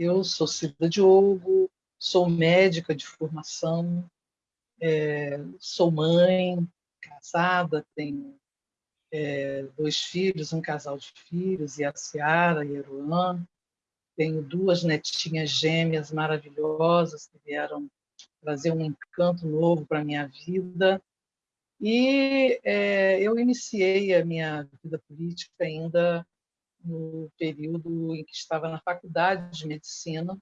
eu sou Cida Diogo, sou médica de formação, é, sou mãe, casada, tenho é, dois filhos, um casal de filhos, e a Ciara e a Eruan. Tenho duas netinhas gêmeas maravilhosas que vieram trazer um encanto novo para a minha vida. E é, eu iniciei a minha vida política ainda no período em que estava na faculdade de medicina,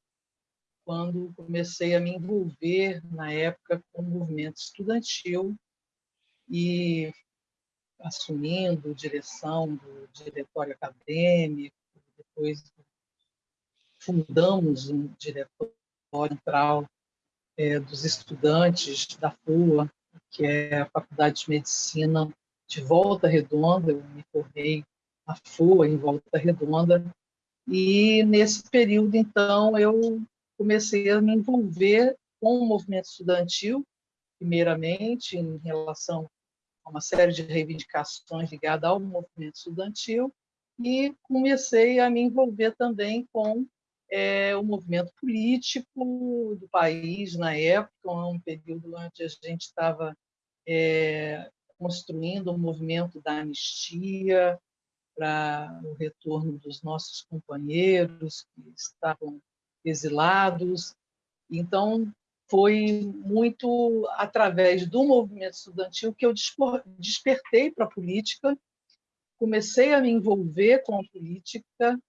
quando comecei a me envolver, na época, com o movimento estudantil e assumindo direção do diretório acadêmico, depois fundamos um diretório central é, dos estudantes da FUA, que é a Faculdade de Medicina de Volta Redonda, eu me formei na FUA em Volta Redonda, e nesse período, então, eu comecei a me envolver com o movimento estudantil, primeiramente em relação a uma série de reivindicações ligadas ao movimento estudantil, e comecei a me envolver também com é, o movimento político do país na época, um período onde a gente estava é, construindo o um movimento da anistia para o retorno dos nossos companheiros que estavam exilados. Então, foi muito através do movimento estudantil que eu despertei para a política, comecei a me envolver com a política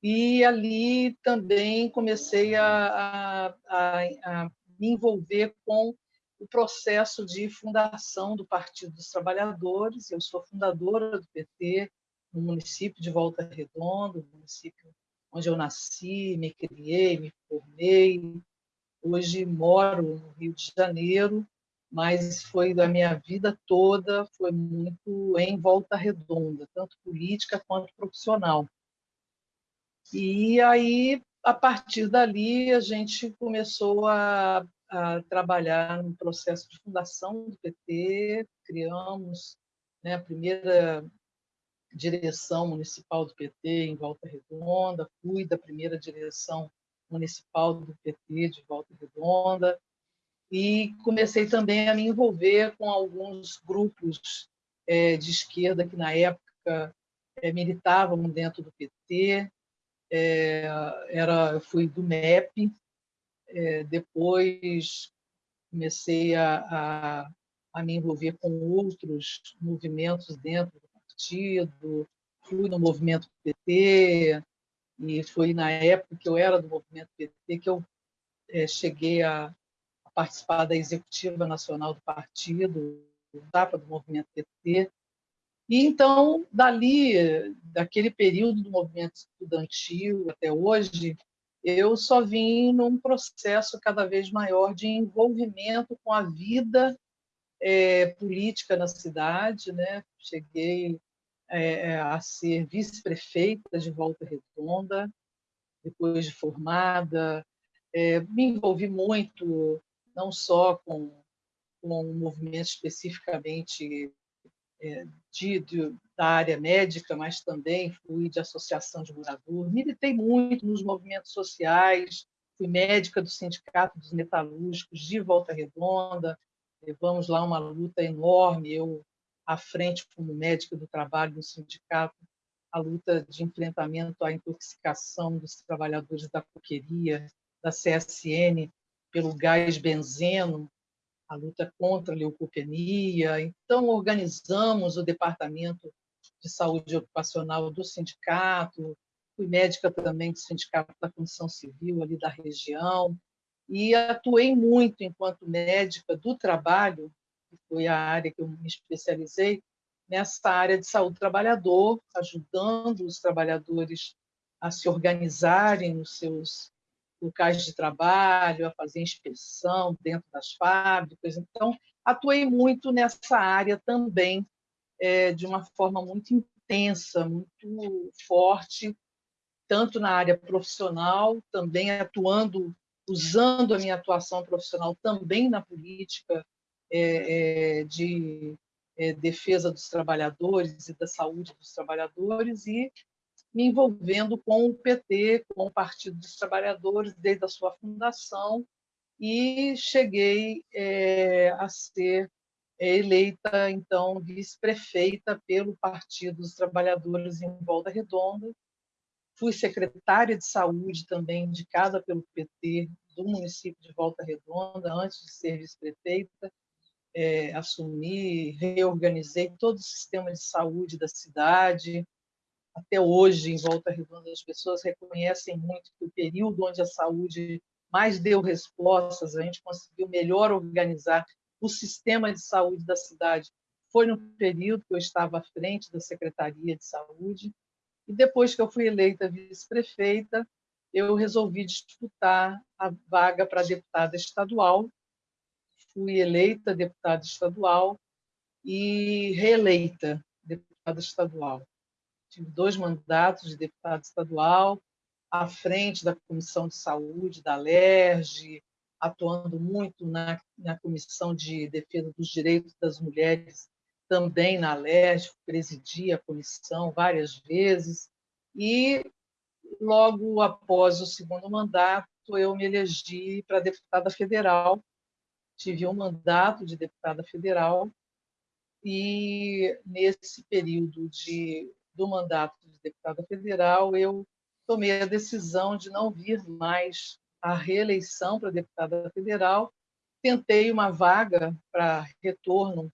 e ali também comecei a, a, a, me envolver com o processo de fundação do Partido dos Trabalhadores. Eu sou fundadora do PT no município de Volta Redonda, município onde eu nasci, me criei, me formei. Hoje moro no Rio de Janeiro, mas foi da minha vida toda, foi muito em Volta Redonda, tanto política quanto profissional. E aí, a partir dali, a gente começou a, a trabalhar no processo de fundação do PT, criamos né, a primeira direção municipal do PT em Volta Redonda, fui da primeira direção municipal do PT de Volta Redonda, e comecei também a me envolver com alguns grupos é, de esquerda que, na época, é, militavam dentro do PT, é, era, fui do MEP, depois comecei a, a, a, me envolver com outros movimentos dentro partido, fui no movimento PT, e foi na época que eu era do movimento PT que eu é, cheguei a, a, participar da executiva nacional do partido, da do movimento PT, e então, dali, daquele período do movimento estudantil até hoje, eu só vim num processo cada vez maior de envolvimento com a vida é, política na cidade. Né? Cheguei é, a ser vice-prefeita de Volta Redonda, depois de formada. É, me envolvi muito, não só com, com o movimento especificamente é, de, de, da área médica, mas também fui de associação de moradores, militei muito nos movimentos sociais, fui médica do Sindicato dos Metalúrgicos de Volta Redonda, levamos lá uma luta enorme, eu à frente como médica do trabalho do sindicato, a luta de enfrentamento à intoxicação dos trabalhadores da coqueria, da CSN, pelo gás benzeno, a luta contra a leucopenia. Então, organizamos o Departamento de Saúde Ocupacional do sindicato, fui médica também do Sindicato da Condição Civil ali da região, e atuei muito enquanto médica do trabalho, que foi a área que eu me especializei, nessa área de saúde do trabalhador, ajudando os trabalhadores a se organizarem nos seus locais de trabalho, a fazer inspeção dentro das fábricas. Então, atuei muito nessa área também, é, de uma forma muito intensa, muito forte, tanto na área profissional, também atuando, usando a minha atuação profissional também na política é, é, de é, defesa dos trabalhadores e da saúde dos trabalhadores, e me envolvendo com o PT, com o Partido dos Trabalhadores, desde a sua fundação, e cheguei a ser eleita, então, vice-prefeita pelo Partido dos Trabalhadores em Volta Redonda. Fui secretária de saúde também, indicada pelo PT do município de Volta Redonda, antes de ser vice-prefeita. É, assumi, reorganizei todo o sistema de saúde da cidade. Até hoje, em Volta Redonda, as pessoas reconhecem muito que o período onde a saúde mais deu respostas, a gente conseguiu melhor organizar o sistema de saúde da cidade. Foi no período que eu estava à frente da Secretaria de Saúde. E depois que eu fui eleita vice-prefeita, eu resolvi disputar a vaga para deputada estadual. Fui eleita deputada estadual e reeleita deputada estadual. Tive dois mandatos de deputada estadual, à frente da Comissão de Saúde da LERJ, atuando muito na, na Comissão de Defesa dos Direitos das Mulheres, também na LERJ, presidi a comissão várias vezes, e logo após o segundo mandato, eu me elegi para deputada federal, tive um mandato de deputada federal, e nesse período de, do mandato de deputada federal, eu tomei a decisão de não vir mais a reeleição para deputada federal, tentei uma vaga para retorno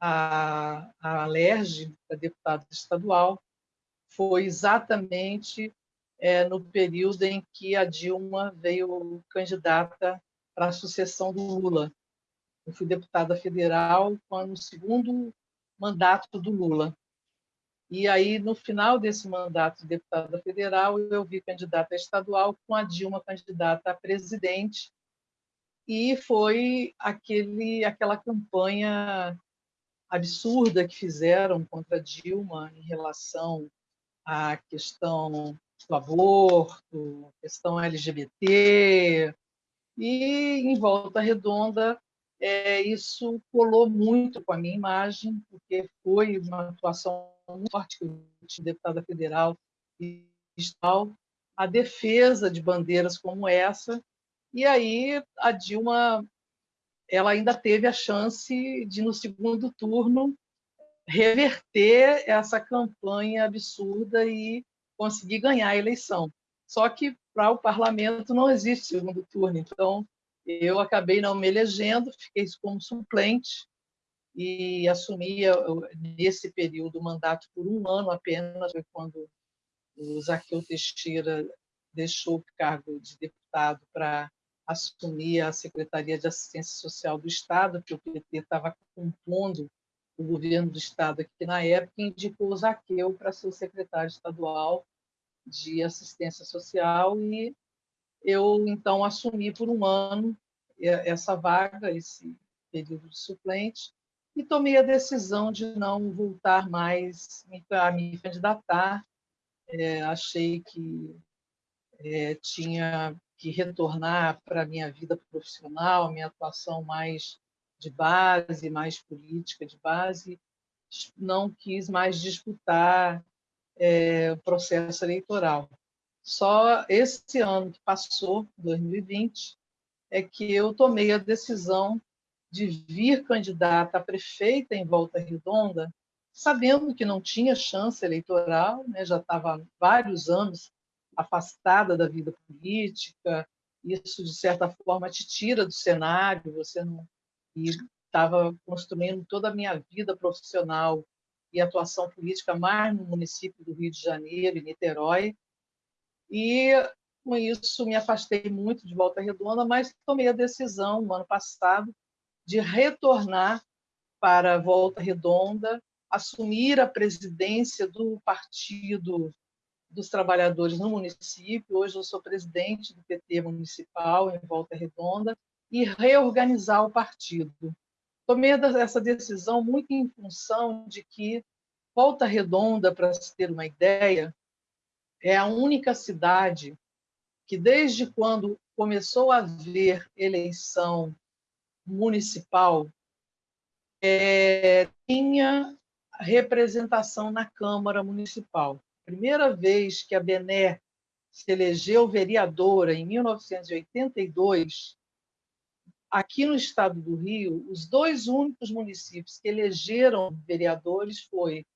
à, à LERJ, para deputada estadual. Foi exatamente é, no período em que a Dilma veio candidata para a sucessão do Lula. Eu fui deputada federal no segundo mandato do Lula. E aí, no final desse mandato de deputada federal, eu vi candidata estadual com a Dilma candidata a presidente. E foi aquele, aquela campanha absurda que fizeram contra a Dilma em relação à questão do aborto, questão LGBT, e em Volta Redonda é, isso colou muito com a minha imagem, porque foi uma atuação muito forte que eu tinha deputada federal e estadual, a defesa de bandeiras como essa, e aí a Dilma ela ainda teve a chance de, no segundo turno, reverter essa campanha absurda e conseguir ganhar a eleição. Só que para o parlamento não existe segundo turno, então eu acabei não me elegendo, fiquei como suplente e assumia nesse período o mandato por um ano apenas, foi quando o Zaqueu Teixeira deixou o cargo de deputado para assumir a Secretaria de Assistência Social do Estado, que o PT estava compondo o governo do Estado aqui na época, e indicou o Zaqueu para ser o secretário estadual de Assistência Social, e eu, então, assumi por um ano essa vaga, esse período de suplente, e tomei a decisão de não voltar mais a me candidatar. É, achei que é, tinha que retornar para a minha vida profissional, minha atuação mais de base, mais política de base. Não quis mais disputar é, o processo eleitoral. Só esse ano que passou, 2020, é que eu tomei a decisão de vir candidata a prefeita em Volta Redonda, sabendo que não tinha chance eleitoral, né? já estava vários anos afastada da vida política, isso de certa forma te tira do cenário, você não e estava construindo toda a minha vida profissional e atuação política mais no município do Rio de Janeiro e Niterói. E com isso me afastei muito de Volta Redonda, mas tomei a decisão no ano passado de retornar para Volta Redonda, assumir a presidência do Partido dos Trabalhadores no município. Hoje eu sou presidente do PT municipal em Volta Redonda e reorganizar o partido. Tomei essa decisão muito em função de que Volta Redonda, para se ter uma ideia, é a única cidade que, desde quando começou a haver eleição municipal é, tinha representação na Câmara Municipal. primeira vez que a Bené se elegeu vereadora, em 1982, aqui no estado do Rio, os dois únicos municípios que elegeram vereadores foi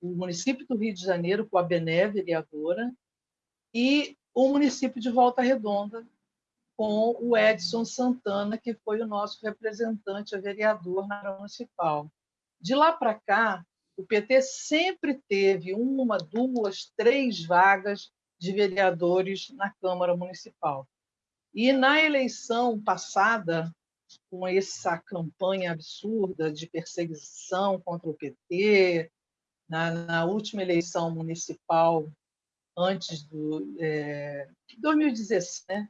o município do Rio de Janeiro, com a Bené, vereadora, e o município de Volta Redonda, com o Edson Santana, que foi o nosso representante a vereador na Câmara Municipal. De lá para cá, o PT sempre teve uma, duas, três vagas de vereadores na Câmara Municipal. E na eleição passada, com essa campanha absurda de perseguição contra o PT, na, na última eleição municipal, antes do é, 2016, né?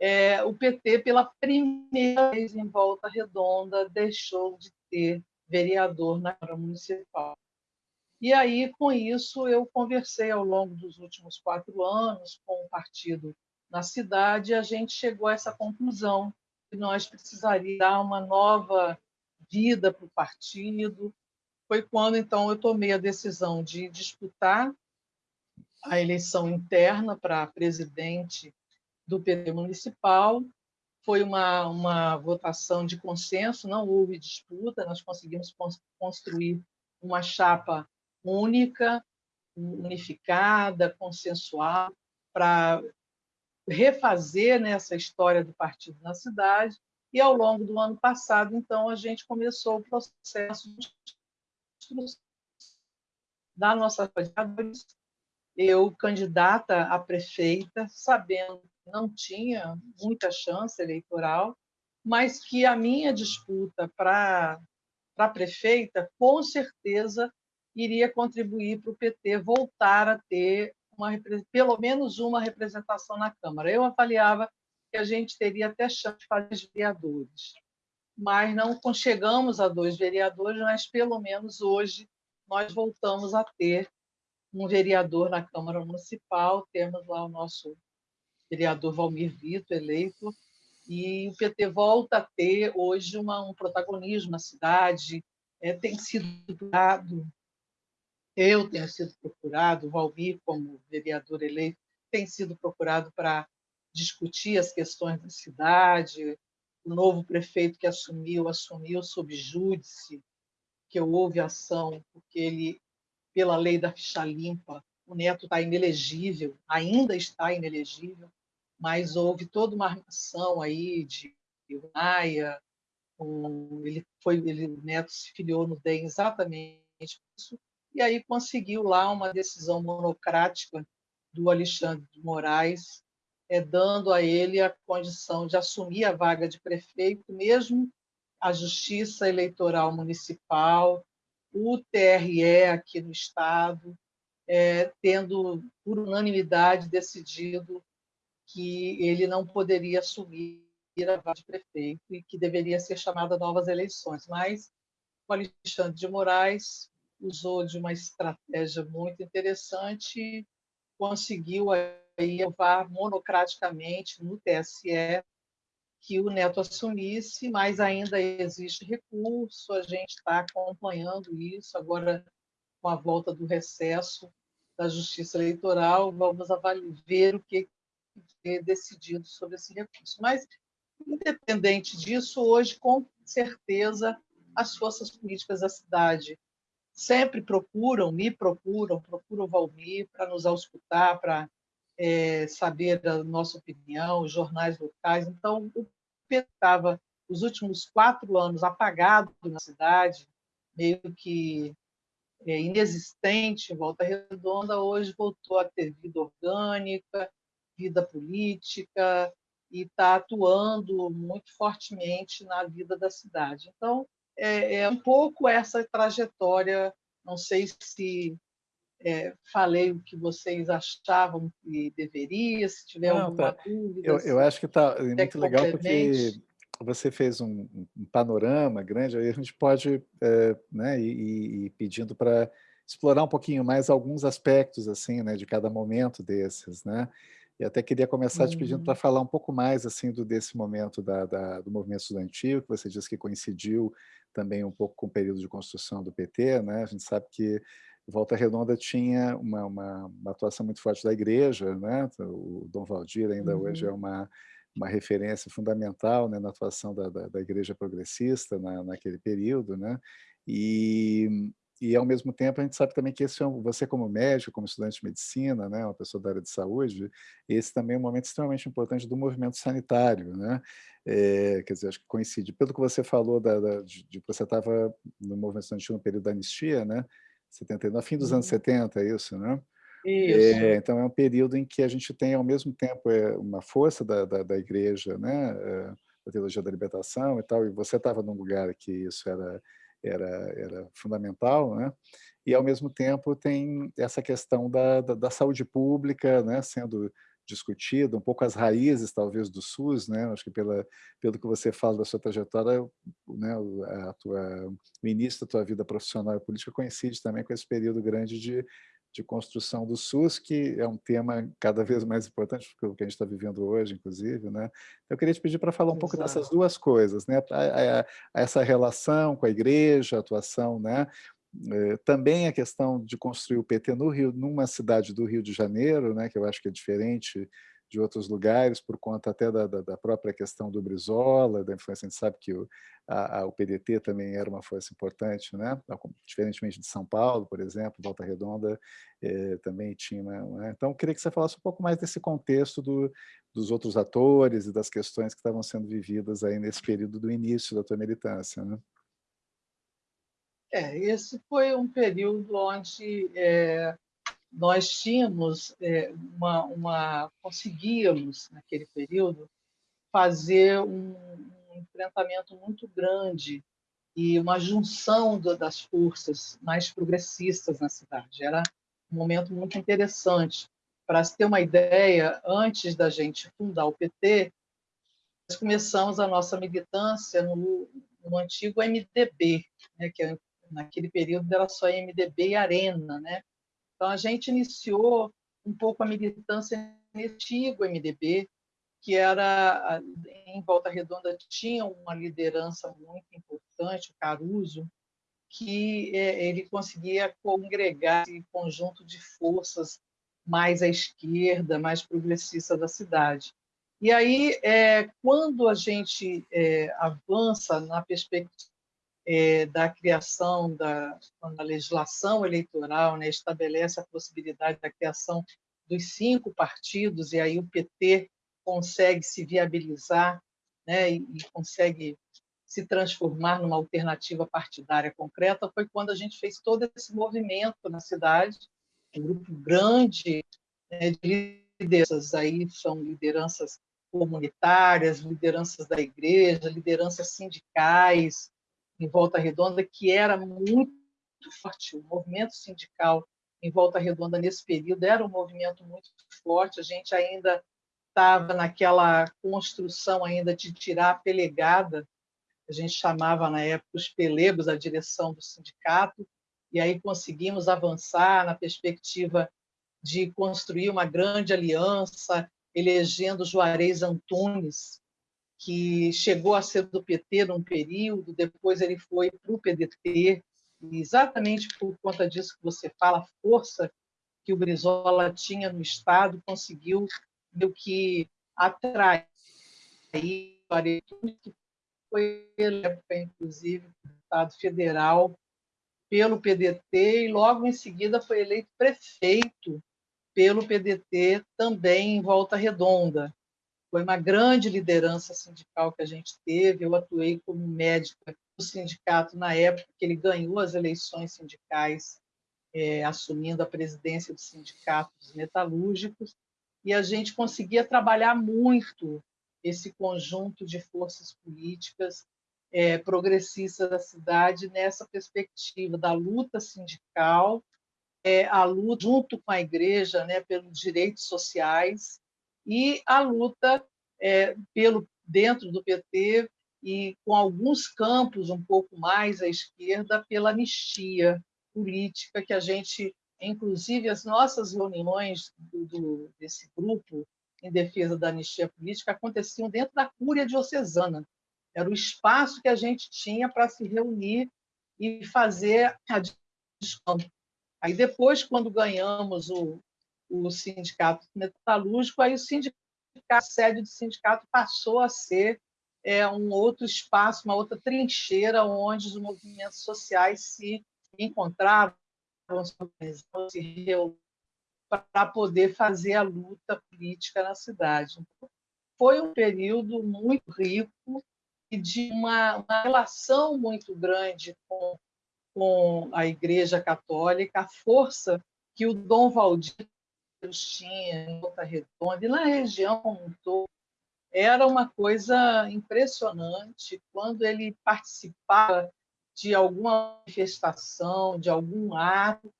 É, o PT, pela primeira vez em Volta Redonda, deixou de ter vereador na Câmara Municipal. E aí, com isso, eu conversei ao longo dos últimos quatro anos com o partido na cidade a gente chegou a essa conclusão que nós precisaríamos dar uma nova vida para o partido. Foi quando, então, eu tomei a decisão de disputar a eleição interna para presidente do PT municipal. Foi uma, uma votação de consenso, não houve disputa, nós conseguimos construir uma chapa única, unificada, consensual, para refazer nessa né, história do partido na cidade. E ao longo do ano passado, então, a gente começou o processo de da nossa eu candidata a prefeita, sabendo que não tinha muita chance eleitoral, mas que a minha disputa para a prefeita, com certeza, iria contribuir para o PT voltar a ter uma, pelo menos uma representação na Câmara. Eu avaliava que a gente teria até chance de fazer vereadores, mas não chegamos a dois vereadores, mas pelo menos hoje nós voltamos a ter um vereador na Câmara Municipal, temos lá o nosso vereador Valmir Vito, eleito, e o PT volta a ter hoje uma, um protagonismo na cidade, é, tem sido dado eu tenho sido procurado, o Valmir, como vereador eleito, tem sido procurado para discutir as questões da cidade. O novo prefeito que assumiu, assumiu sob júdice, que houve ação, porque ele, pela lei da ficha limpa, o Neto está inelegível, ainda está inelegível, mas houve toda uma armação aí de Maia, um, ele foi, ele, o Neto se filiou no DEM exatamente por isso, e aí conseguiu lá uma decisão monocrática do Alexandre de Moraes, é, dando a ele a condição de assumir a vaga de prefeito, mesmo a Justiça Eleitoral Municipal, o TRE aqui no Estado, é, tendo, por unanimidade, decidido que ele não poderia assumir a vaga de prefeito e que deveria ser chamada novas eleições. Mas o Alexandre de Moraes usou de uma estratégia muito interessante, conseguiu aí levar monocraticamente no TSE que o Neto assumisse, mas ainda existe recurso, a gente está acompanhando isso, agora com a volta do recesso da Justiça Eleitoral, vamos ver o que é decidido sobre esse recurso. Mas, independente disso, hoje, com certeza, as forças políticas da cidade sempre procuram, me procuram, procuram o Valmir para nos auscultar, para é, saber da nossa opinião, os jornais locais. Então, o PT estava, os últimos quatro anos, apagado na cidade, meio que é, inexistente Volta Redonda, hoje voltou a ter vida orgânica, vida política, e está atuando muito fortemente na vida da cidade. Então, é, é um pouco essa trajetória. Não sei se é, falei o que vocês achavam que deveria, se tiver não, alguma tá. dúvida. Eu, eu acho que está muito legal porque você fez um, um, panorama grande, aí a gente pode é, né, ir, ir pedindo para explorar um pouquinho mais alguns aspectos assim, né, de cada momento desses, né? E até queria começar uhum. te pedindo para uhum. falar um pouco mais assim do desse momento da, da, do movimento estudantil, que você disse que coincidiu também um pouco com o período de construção do PT, né? A gente sabe que Volta Redonda tinha uma, uma, uma, atuação muito forte da igreja, né? o Dom Valdir ainda uhum. hoje é uma, uma referência fundamental né, na atuação da, da, da igreja progressista na, naquele período, né? e, e ao mesmo tempo a gente sabe também que esse é um, você como médico, como estudante de medicina, né, uma pessoa da área de saúde, esse também é um momento extremamente importante do movimento sanitário, né? É, quer dizer, acho que coincide. Pelo que você falou da, da de, de, você estava no movimento estudantil no período da anistia, né? 70, no fim dos anos 70, uhum. é isso, né? É, então é um período em que a gente tem ao mesmo tempo é, uma força da, da, da igreja, né? Da teologia da libertação e tal, e você estava num lugar que isso era era, era fundamental, né? e ao mesmo tempo tem essa questão da, da, da saúde pública né? sendo discutida, um pouco as raízes, talvez, do SUS, né? Acho que pela, pelo que você fala da sua trajetória, né? a tua, o início da tua vida profissional e política coincide também com esse período grande de, de construção do SUS, que é um tema cada vez mais importante, porque o que a gente está vivendo hoje, inclusive. Né? Eu queria te pedir para falar um Exato. pouco dessas duas coisas, né? A, a, a essa relação com a igreja, a atuação né? É, também a questão de construir o PT no Rio, numa cidade do Rio de Janeiro, né, que eu acho que é diferente de outros lugares, por conta até da, da, da própria questão do Brizola, da influência, a gente sabe que o, a, a, o PDT também era uma força importante, né? diferentemente de São Paulo, por exemplo, Volta Redonda eh, também tinha. Né? Então, queria que você falasse um pouco mais desse contexto do, dos outros atores e das questões que estavam sendo vividas aí nesse período do início da tua militância. Né? É, esse foi um período onde é, nós tínhamos é, uma, uma, conseguíamos naquele período fazer um, um enfrentamento muito grande e uma junção do, das forças mais progressistas na cidade. Era um momento muito interessante. Para se ter uma ideia, antes da gente fundar o PT, nós começamos a nossa militância no, no antigo MDB, né, que é naquele período era só MDB e Arena, né? Então a gente iniciou um pouco a militância antigo MDB, que era em Volta Redonda tinha uma liderança muito importante, o Caruso, que é, ele conseguia congregar esse conjunto de forças mais à esquerda, mais progressista da cidade. E aí, é, quando a gente é, avança na perspectiva é, da criação da, da legislação eleitoral, né, estabelece a possibilidade da criação dos cinco partidos, e aí o PT consegue se viabilizar né, e, e consegue se transformar numa alternativa partidária concreta, foi quando a gente fez todo esse movimento na cidade, um grupo grande né, de lideranças, aí são lideranças comunitárias, lideranças da igreja, lideranças sindicais, em Volta Redonda, que era muito forte. O movimento sindical em Volta Redonda, nesse período, era um movimento muito forte. A gente ainda estava naquela construção ainda de tirar a pelegada, a gente chamava na época os pelegos, a direção do sindicato, e aí conseguimos avançar na perspectiva de construir uma grande aliança, elegendo Juarez Antunes que chegou a ser do PT num período, depois ele foi para o PDT, e exatamente por conta disso que você fala, a força que o Brizola tinha no Estado conseguiu meio que atrair que foi época, inclusive, deputado federal pelo PDT e logo em seguida foi eleito prefeito pelo PDT também em Volta Redonda. Foi uma grande liderança sindical que a gente teve. Eu atuei como médica do sindicato na época que ele ganhou as eleições sindicais, é, assumindo a presidência do sindicato dos metalúrgicos, e a gente conseguia trabalhar muito esse conjunto de forças políticas é, da cidade nessa perspectiva da luta sindical, é, a luta junto com a igreja né, pelos direitos sociais e a luta é, pelo dentro do PT e com alguns campos um pouco mais à esquerda pela anistia política que a gente, inclusive as nossas reuniões do, do, desse grupo em defesa da anistia política aconteciam dentro da Cúria Diocesana. Era o espaço que a gente tinha para se reunir e fazer a discussão. Aí depois, quando ganhamos o, o sindicato metalúrgico, aí o sindicato, a sede do sindicato passou a ser é, um outro espaço, uma outra trincheira onde os movimentos sociais se encontravam, se reuniam para poder fazer a luta política na cidade. Foi um período muito rico e de uma, uma relação muito grande com, com a Igreja Católica, a força que o Dom Valdir tinha em Volta Redonda e na região como um todo, era uma coisa impressionante quando ele participava de alguma manifestação, de algum ato,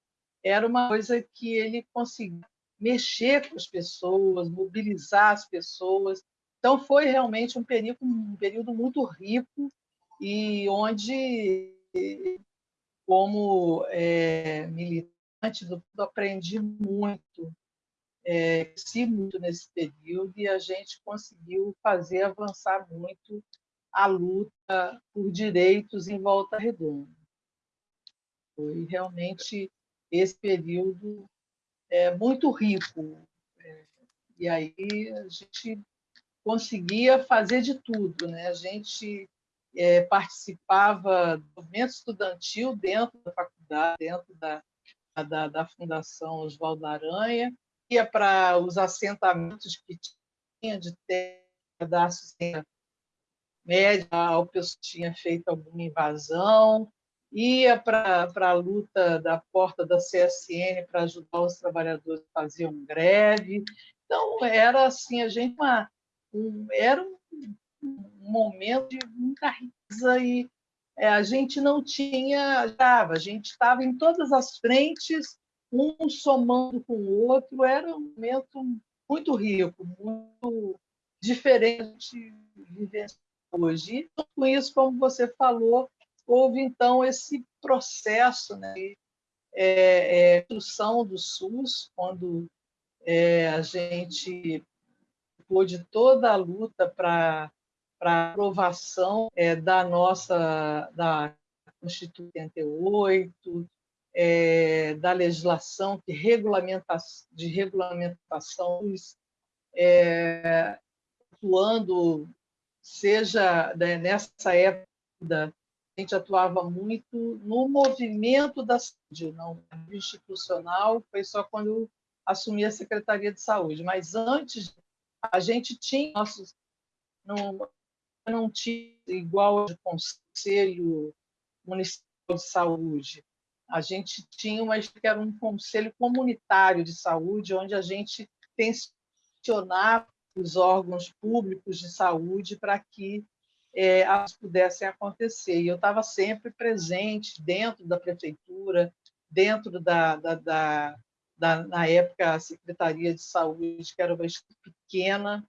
era uma coisa que ele conseguia mexer com as pessoas, mobilizar as pessoas. Então foi realmente um período, um período muito rico e onde, como é, militante aprendi muito é, cresci muito nesse período e a gente conseguiu fazer avançar muito a luta por direitos em Volta Redonda. Foi realmente esse período é, muito rico. É, e aí a gente conseguia fazer de tudo. Né? A gente é, participava do movimento estudantil dentro da faculdade, dentro da, da, da Fundação Oswaldo Aranha, ia para os assentamentos que tinha de terra da média, a pessoa tinha feito alguma invasão, ia para a luta da porta da CSN para ajudar os trabalhadores que faziam greve. Então, era assim, a gente uma, um, era um, um momento de muita riqueza e é, a gente não tinha, a gente estava em todas as frentes um somando com o outro, era um momento muito rico, muito diferente de hoje. E com isso, como você falou, houve então esse processo né, de é, é, construção do SUS, quando é, a gente pôde toda a luta para a aprovação é, da nossa da Constituição 88, é, da legislação que regulamenta, de regulamentação, é, atuando, seja né, nessa época, a gente atuava muito no movimento da saúde, não institucional, foi só quando assumi a Secretaria de Saúde, mas antes a gente tinha nossos não, não tinha igual de conselho municipal de saúde a gente tinha uma que era um conselho comunitário de saúde, onde a gente tensionava os órgãos públicos de saúde para que é, elas pudessem acontecer. E eu estava sempre presente dentro da prefeitura, dentro da, da, da, da, na época, a Secretaria de Saúde, que era uma pequena,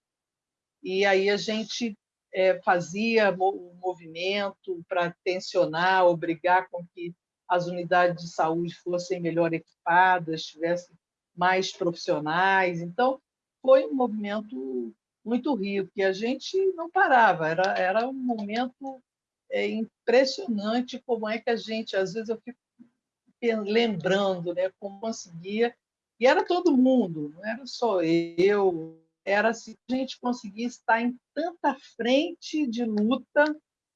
e aí a gente é, fazia o movimento para tensionar, obrigar com que as unidades de saúde fossem melhor equipadas, tivessem mais profissionais. Então, foi um movimento muito rico, e a gente não parava, era, era um momento é, impressionante como é que a gente, às vezes eu fico lembrando né, como conseguia, e era todo mundo, não era só eu, era assim, a gente conseguia estar em tanta frente de luta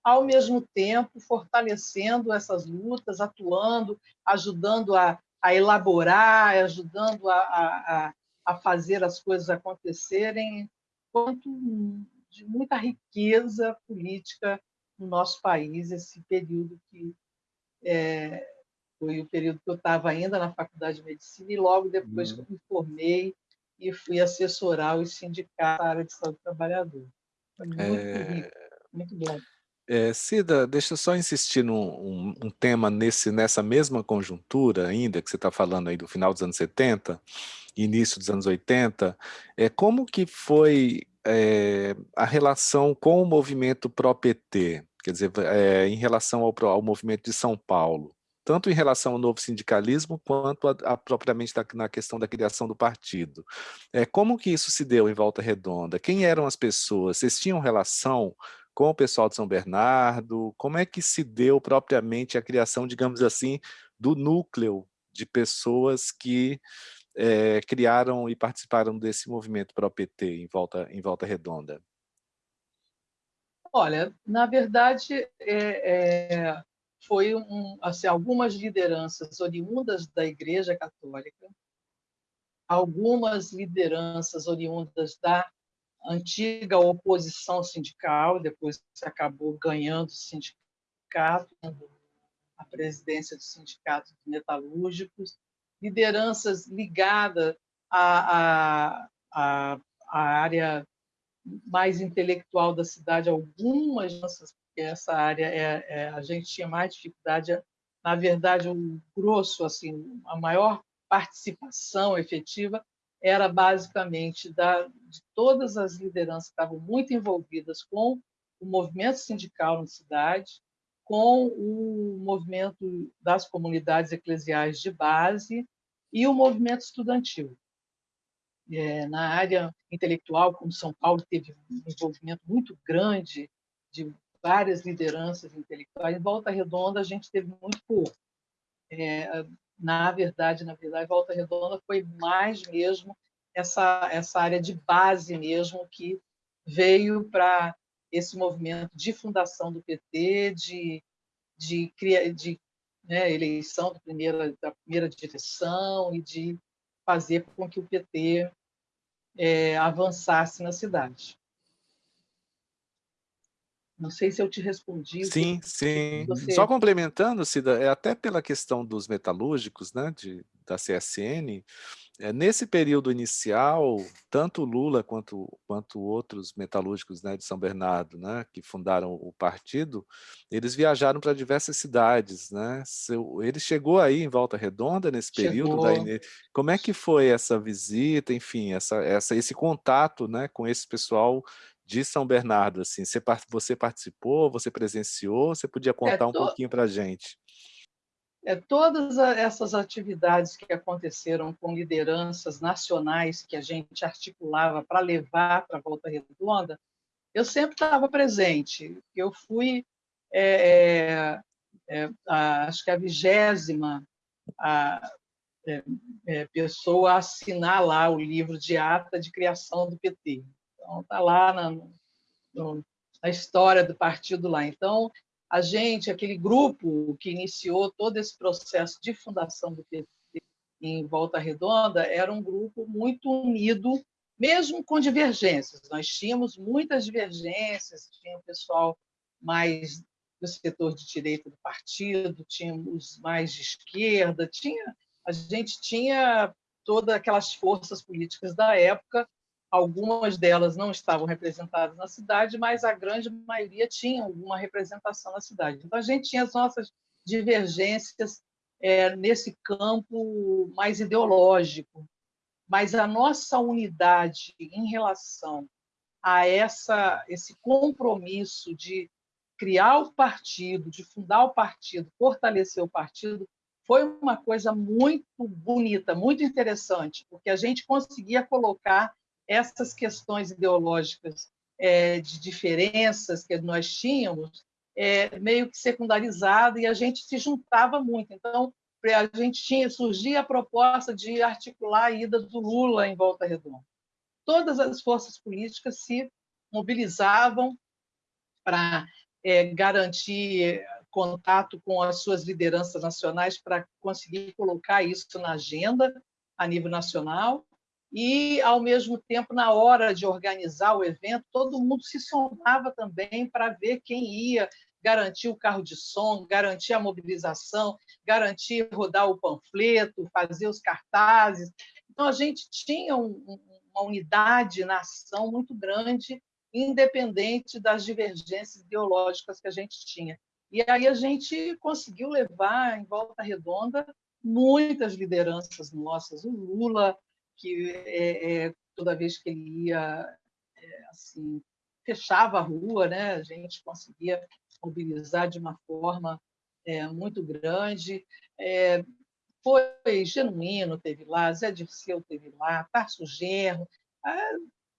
ao mesmo tempo fortalecendo essas lutas, atuando, ajudando a, a elaborar, ajudando a, a, a, fazer as coisas acontecerem, quanto de muita riqueza política no nosso país, esse período que é, foi o período que eu estava ainda na Faculdade de Medicina e logo depois uhum. que eu me formei e fui assessorar os sindicatos da área de saúde do trabalhador. Foi muito é... rico, muito bom. É, Cida, deixa eu só insistir num um, um tema nesse, nessa mesma conjuntura ainda, que você está falando aí do final dos anos 70, início dos anos 80, é, como que foi é, a relação com o movimento pró-PT, quer dizer, é, em relação ao, ao movimento de São Paulo? tanto em relação ao novo sindicalismo, quanto a, a, propriamente da, na questão da criação do partido. É, como que isso se deu em Volta Redonda? Quem eram as pessoas? Vocês tinham relação com o pessoal de São Bernardo? Como é que se deu propriamente a criação, digamos assim, do núcleo de pessoas que é, criaram e participaram desse movimento para o PT em Volta, em Volta Redonda? Olha, na verdade, é, é, foi um, assim, algumas lideranças oriundas da Igreja Católica, algumas lideranças oriundas da antiga oposição sindical, depois acabou ganhando o sindicato, a presidência do sindicato de metalúrgicos, lideranças ligadas à, à, à, área mais intelectual da cidade, algumas porque essa área é, é, a gente tinha mais dificuldade, na verdade, o grosso, assim, a maior participação efetiva era basicamente da, de todas as lideranças que estavam muito envolvidas com o movimento sindical na cidade, com o movimento das comunidades eclesiais de base e o movimento estudantil. É, na área intelectual, como São Paulo teve um envolvimento muito grande de várias lideranças intelectuais, em Volta Redonda a gente teve muito pouco. É, na verdade, na verdade, Volta Redonda foi mais mesmo essa essa área de base mesmo que veio para esse movimento de fundação do PT, de de, de né, eleição da primeira, da primeira direção e de fazer com que o PT é, avançasse na cidade. Não sei se eu te respondi. Sim, sim. Você... Só complementando, Cida, é até pela questão dos metalúrgicos, né, de, da CSN, é, nesse período inicial, tanto Lula quanto, quanto outros metalúrgicos né, de São Bernardo, né, que fundaram o partido, eles viajaram para diversas cidades. Né? Seu, ele chegou aí em Volta Redonda nesse período? Da, como é que foi essa visita, enfim, essa, essa, esse contato né, com esse pessoal de São Bernardo? Assim, você, você participou, você presenciou? Você podia é, contar é, um pouquinho para a gente? É, todas essas atividades que aconteceram com lideranças nacionais que a gente articulava para levar para a Volta Redonda, eu sempre estava presente. Eu fui, é, é, a, acho que a vigésima a, pessoa a assinar lá o livro de ata de criação do PT. Então, está lá na, no, na história do partido lá. Então, a gente, aquele grupo que iniciou todo esse processo de fundação do PT em Volta Redonda, era um grupo muito unido, mesmo com divergências. Nós tínhamos muitas divergências, tinha o pessoal mais do setor de direita do partido, tínhamos mais de esquerda, tinha, a gente tinha todas aquelas forças políticas da época Algumas delas não estavam representadas na cidade, mas a grande maioria tinha alguma representação na cidade. Então, a gente tinha as nossas divergências é, nesse campo mais ideológico, mas a nossa unidade em relação a essa, esse compromisso de criar o partido, de fundar o partido, fortalecer o partido, foi uma coisa muito bonita, muito interessante, porque a gente conseguia colocar essas questões ideológicas é, de diferenças que nós tínhamos é, meio que secundarizado e a gente se juntava muito. Então, a gente tinha surgia a proposta de articular a ida do Lula em Volta Redonda. Todas as forças políticas se mobilizavam para é, garantir contato com as suas lideranças nacionais para conseguir colocar isso na agenda a nível nacional e, ao mesmo tempo, na hora de organizar o evento, todo mundo se somava também para ver quem ia garantir o carro de som, garantir a mobilização, garantir rodar o panfleto, fazer os cartazes. Então, a gente tinha um, uma unidade na ação muito grande, independente das divergências ideológicas que a gente tinha. E aí a gente conseguiu levar em volta redonda muitas lideranças nossas, o Lula, que é, é, toda vez que ele ia, é, assim, fechava a rua, né? a gente conseguia mobilizar de uma forma muito grande. Foi Genuíno teve lá, Zé Dirceu teve lá, Tarso Gerro,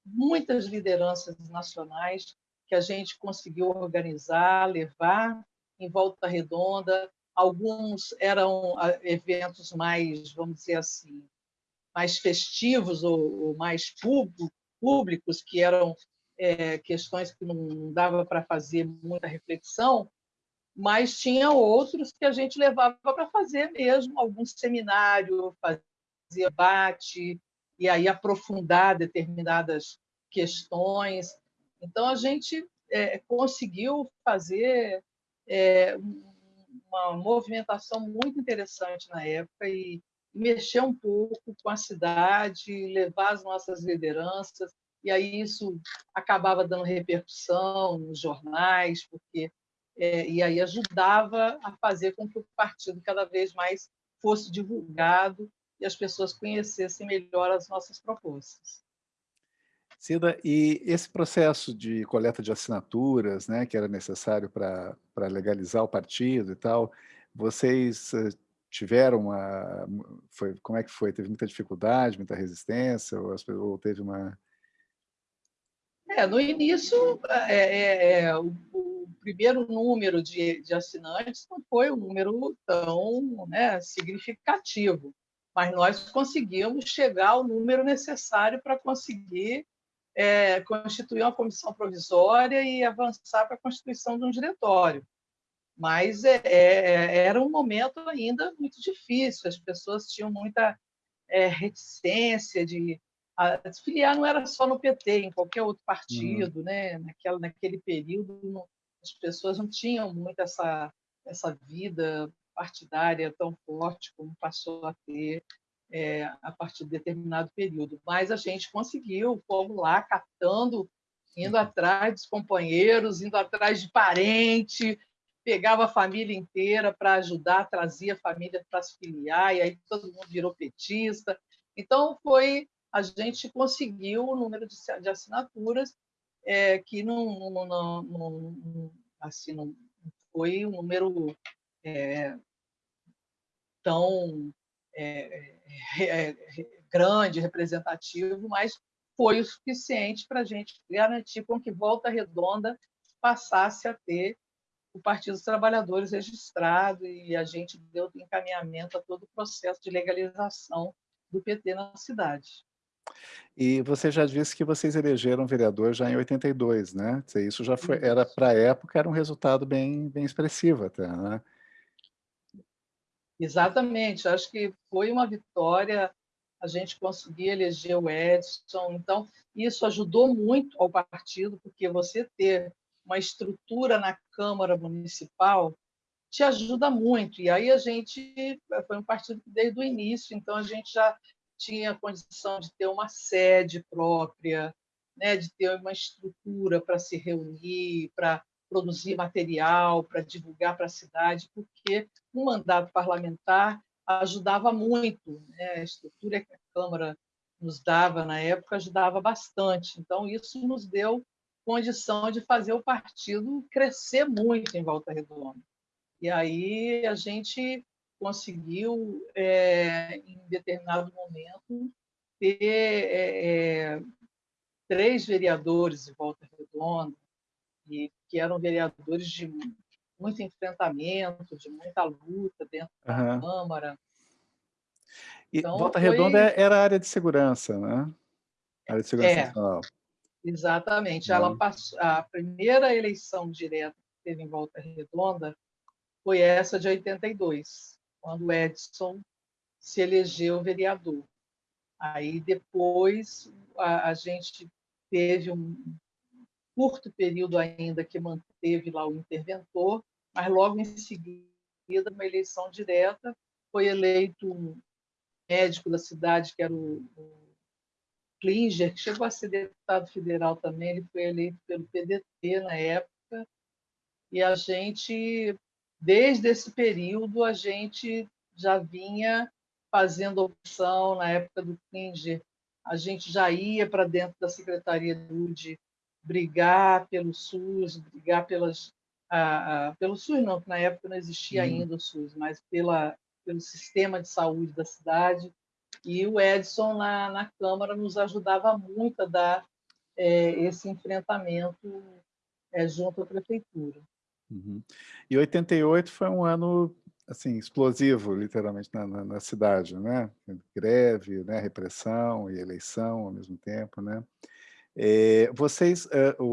muitas lideranças nacionais que a gente conseguiu organizar, levar em volta redonda, alguns eram ah, eventos mais, vamos dizer assim, mais festivos ou, ou mais públicos, que eram é, questões que não dava para fazer muita reflexão, mas tinha outros que a gente levava para fazer mesmo, algum seminário, fazia debate, e aí aprofundar determinadas questões. Então, a gente é, conseguiu fazer é, uma movimentação muito interessante na época e mexer um pouco com a cidade, levar as nossas lideranças, e aí isso acabava dando repercussão nos jornais, porque é, e aí ajudava a fazer com que o partido cada vez mais fosse divulgado e as pessoas conhecessem melhor as nossas propostas. Cida, e esse processo de coleta de assinaturas, né, que era necessário para legalizar o partido e tal, vocês eh, tiveram uma... Foi, como é que foi? Teve muita dificuldade, muita resistência, ou, ou teve uma... É, no início, é, é, é o, o, primeiro número de, de, assinantes não foi um número tão né, significativo, mas nós conseguimos chegar ao número necessário para conseguir é, constituir uma comissão provisória e avançar para a constituição de um diretório. Mas é, é, era um momento ainda muito difícil, as pessoas tinham muita é, reticência de a, filiar não era só no PT, em qualquer outro partido, uhum. né? Naquela, naquele período, não, as pessoas não tinham muito essa, essa vida partidária tão forte como passou a ter é, a partir de determinado período. Mas a gente conseguiu, fomos lá catando, indo atrás dos companheiros, indo atrás de parente, pegava a família inteira para ajudar, trazia a família para se filiar, e aí todo mundo virou petista. Então, foi a gente conseguiu o número de, de assinaturas é, que não, não, não, não, assim, não foi um número é, tão é, é, é, grande, representativo, mas foi o suficiente para a gente garantir com que Volta Redonda passasse a ter o Partido dos Trabalhadores registrado e a gente deu encaminhamento a todo o processo de legalização do PT na cidade. E você já disse que vocês elegeram vereador já em 82, né? Isso já foi, era para a época, era um resultado bem, bem expressivo até, né? Exatamente, acho que foi uma vitória a gente conseguir eleger o Edson, então isso ajudou muito ao partido, porque você ter uma estrutura na Câmara Municipal te ajuda muito, e aí a gente foi um partido desde o início, então a gente já tinha condição de ter uma sede própria, né, de ter uma estrutura para se reunir, para produzir material, para divulgar para a cidade, porque o mandato parlamentar ajudava muito, né? a estrutura que a Câmara nos dava na época ajudava bastante. Então, isso nos deu condição de fazer o partido crescer muito em Volta Redonda. E aí a gente conseguiu, é, em determinado momento, ter é, é três vereadores de Volta Redonda, e que eram vereadores de muito enfrentamento, de muita luta dentro da Câmara. E então, Volta foi... Redonda era a área de segurança, né? A área de segurança é, nacional. Exatamente. Ela uhum. passou, a primeira eleição direta que teve em Volta Redonda foi essa de 82, quando Edson se elegeu vereador. Aí depois a, a gente teve um curto período ainda que manteve lá o interventor, mas logo em seguida, uma eleição direta, foi eleito um médico da cidade, que era o, o Klinger, que chegou a ser deputado federal também, ele foi eleito pelo PDT na época, e a gente, desde esse período, a gente já vinha fazendo opção, na época do Klinger, a gente já ia para dentro da Secretaria de Saúde brigar pelo SUS, brigar pelas, ah, ah, pelo SUS não, porque na época não existia uhum. ainda o SUS, mas pela, pelo sistema de saúde da cidade. E o Edson, na, na Câmara, nos ajudava muito a dar é, esse enfrentamento é, junto à prefeitura. Uhum. E 88 foi um ano assim, explosivo, literalmente, na, na, na, cidade, né? Greve, né? repressão e eleição ao mesmo tempo, né? É, vocês, é, o,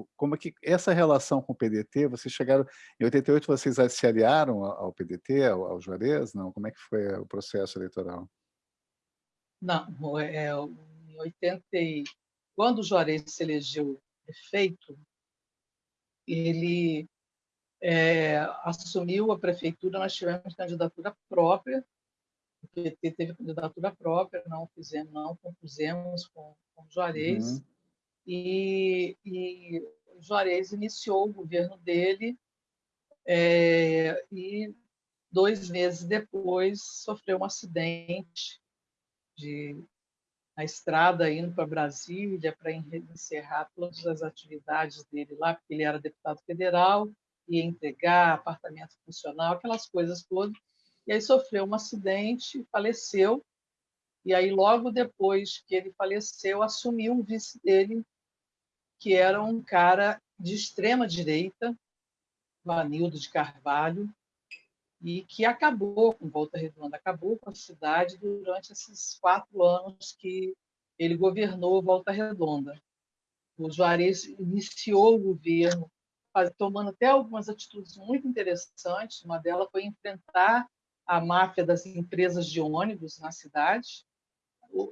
o, como é que essa relação com o PDT, vocês chegaram, em 88 vocês se aliaram ao, PDT, ao, ao Juarez, não? Como é que foi o processo eleitoral? Não, é, em 80, quando o Juarez se elegeu prefeito, ele é, assumiu a prefeitura, nós tivemos candidatura própria, o PT teve candidatura própria, não fizemos, não compusemos com, com Juarez, uhum. e, e Juarez iniciou o governo dele é, e dois meses depois sofreu um acidente de na estrada indo para Brasília para encerrar todas as atividades dele lá, porque ele era deputado federal, ia entregar apartamento funcional, aquelas coisas todas. E aí sofreu um acidente, faleceu. E aí, logo depois que ele faleceu, assumiu o vice dele, que era um cara de extrema direita, Vanildo de Carvalho, e que acabou com Volta Redonda, acabou com a cidade durante esses quatro anos que ele governou Volta Redonda. O Juarez iniciou o governo tomando até algumas atitudes muito interessantes. Uma delas foi enfrentar a máfia das empresas de ônibus na cidade.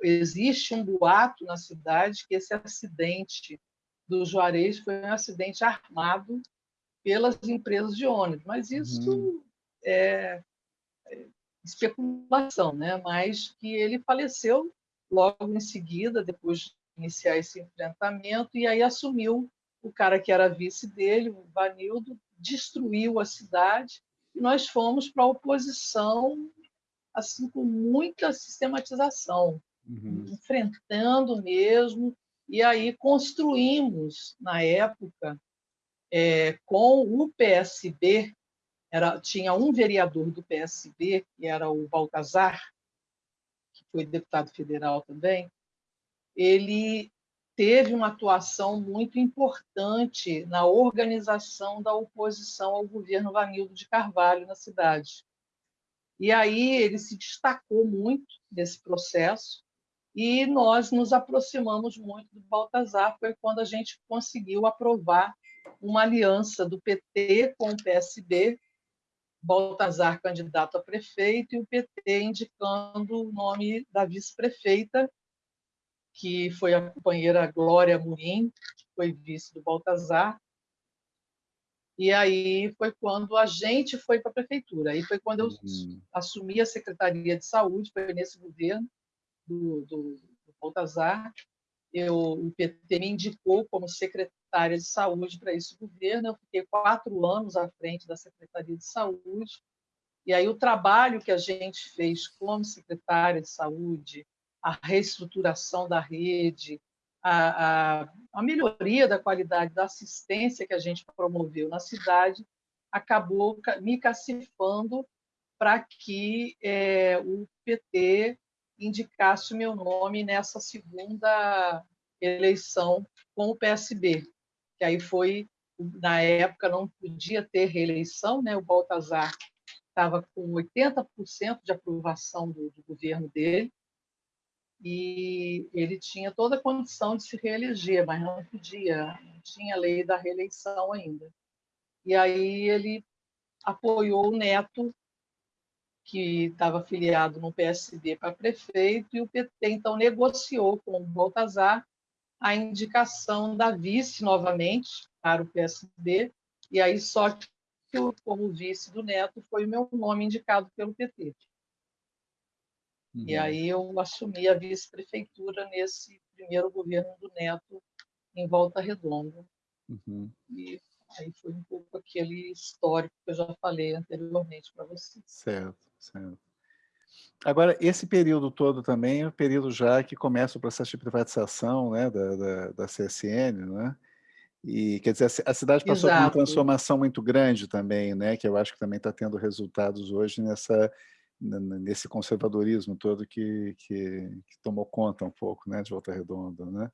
Existe um boato na cidade que esse acidente do Juarez foi um acidente armado pelas empresas de ônibus, mas isso uhum. É, é especulação, né? Mas que ele faleceu logo em seguida, depois de iniciar esse enfrentamento, e aí assumiu o cara que era vice dele, o Vanildo, destruiu a cidade e nós fomos para a oposição assim com muita sistematização, uhum. enfrentando mesmo, e aí construímos, na época, é, com o PSB, era, tinha um vereador do PSB, que era o Baltazar, que foi deputado federal também, ele teve uma atuação muito importante na organização da oposição ao governo Vanildo de Carvalho na cidade. E aí ele se destacou muito nesse processo e nós nos aproximamos muito do Baltazar, foi quando a gente conseguiu aprovar uma aliança do PT com o PSB, Baltazar candidato a prefeito e o PT indicando o nome da vice-prefeita, que foi a companheira Glória Murim, que foi vice do Baltazar. E aí foi quando a gente foi para a prefeitura. Aí foi quando eu uhum. assumi a Secretaria de Saúde, foi nesse governo do, do, do Baltazar. Eu, o PT me indicou como secretária de saúde para esse governo. Eu fiquei quatro anos à frente da Secretaria de Saúde. E aí o trabalho que a gente fez como secretária de saúde, a reestruturação da rede, a, a, a, melhoria da qualidade da assistência que a gente promoveu na cidade, acabou me cacifando para que é, o PT indicasse o meu nome nessa segunda eleição com o PSB, que aí foi, na época, não podia ter reeleição, né? o Baltazar estava com 80% de aprovação do, do governo dele, e ele tinha toda a condição de se reeleger, mas não podia, não tinha lei da reeleição ainda. E aí ele apoiou o Neto, que estava afiliado no PSB para prefeito, e o PT então negociou com o Baltazar a indicação da vice novamente para o PSB, e aí só que como vice do Neto foi o meu nome indicado pelo PT. Uhum. E aí eu assumi a vice-prefeitura nesse primeiro governo do Neto em Volta Redonda. Uhum. E aí foi um pouco aquele histórico que eu já falei anteriormente para você. Certo, certo. Agora, esse período todo também é o período já que começa o processo de privatização né, da, da, da CSN, né? E, quer dizer, a cidade passou Exato. por uma transformação muito grande também, né? Que eu acho que também está tendo resultados hoje nessa nesse conservadorismo todo que, que, que, tomou conta um pouco né, de Volta Redonda. Né?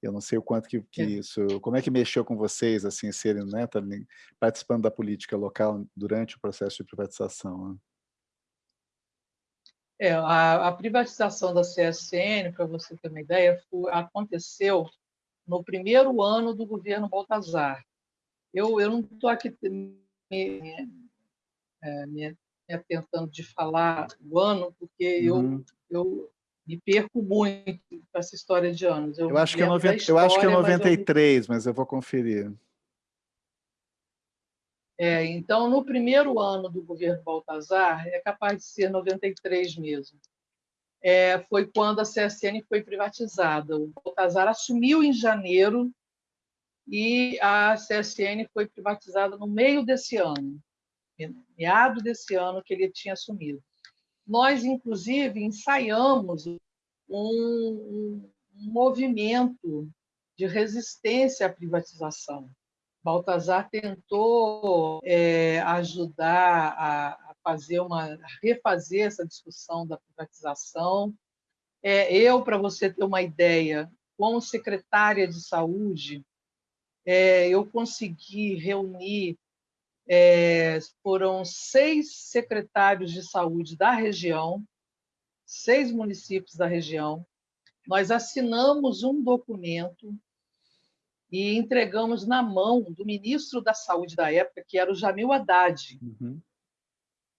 Eu não sei o quanto que, que é. isso... Como é que mexeu com vocês, assim, serem, né, participando da política local durante o processo de privatização? Né? É, a, a, privatização da CSN, para você ter uma ideia, foi, aconteceu no primeiro ano do governo Baltazar. Eu, eu não estou aqui me, é, me, me, atentando de falar o ano, porque uhum. eu, eu me perco muito com essa história de anos. Eu, eu acho, que é 90, história, eu acho que é 93, mas eu, mas eu vou conferir. É, então, no primeiro ano do governo Baltazar, é capaz de ser 93 mesmo, é, foi quando a CSN foi privatizada. O Baltazar assumiu em janeiro e a CSN foi privatizada no meio desse ano, meado desse ano que ele tinha assumido. Nós, inclusive, ensaiamos um, um movimento de resistência à privatização. Baltazar tentou é, ajudar a, fazer uma, refazer essa discussão da privatização. É, eu, para você ter uma ideia, como secretária de saúde, é, eu consegui reunir é, foram seis secretários de saúde da região, seis municípios da região. Nós assinamos um documento e entregamos na mão do ministro da Saúde da época, que era o Jamil Haddad. Uhum.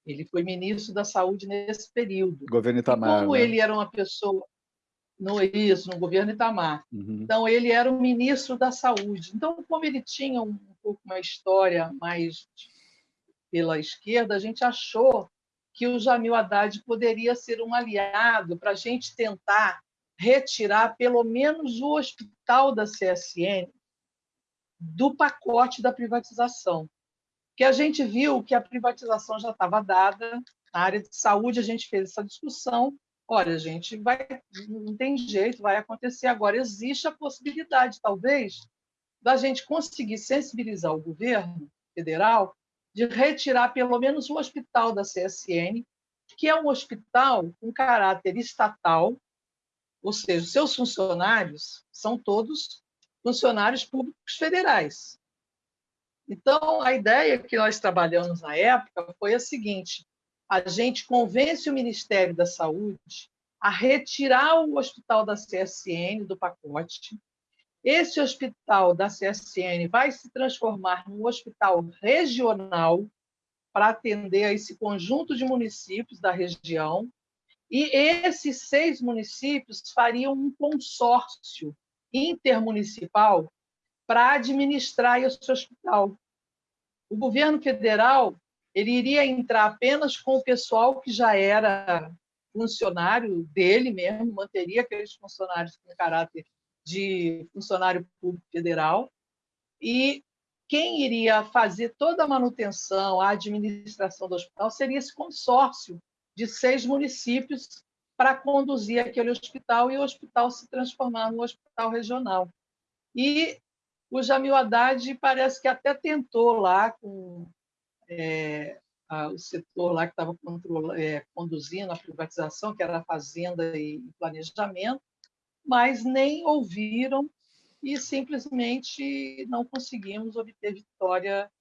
Ele foi ministro da Saúde nesse período. Governo Itamar. E como né? ele era uma pessoa no isso, no governo Itamar. Uhum. Então ele era o ministro da Saúde. Então, como ele tinha um, um pouco uma história mais pela esquerda, a gente achou que o Jamil Haddad poderia ser um aliado para a gente tentar retirar pelo menos o hospital da CSN do pacote da privatização. Que a gente viu que a privatização já estava dada, na área de saúde a gente fez essa discussão, olha, gente, vai, não tem jeito, vai acontecer agora. Existe a possibilidade, talvez, da gente conseguir sensibilizar o governo federal de retirar pelo menos o hospital da CSN, que é um hospital com caráter estatal, ou seja, seus funcionários são todos funcionários públicos federais. Então, a ideia que nós trabalhamos na época foi a seguinte: a gente convence o Ministério da Saúde a retirar o hospital da CSN do pacote. Esse hospital da CSN vai se transformar num hospital regional para atender a esse conjunto de municípios da região. E esses seis municípios fariam um consórcio intermunicipal para administrar esse hospital. O governo federal ele iria entrar apenas com o pessoal que já era funcionário dele mesmo, manteria aqueles funcionários com caráter de funcionário público federal, e quem iria fazer toda a manutenção, a administração do hospital, seria esse consórcio de seis municípios para conduzir aquele hospital e o hospital se transformar no hospital regional. E o Jamil Haddad parece que até tentou lá com é, a, o setor lá que estava é, conduzindo a privatização, que era Fazenda e Planejamento, mas nem ouviram e simplesmente não conseguimos obter vitória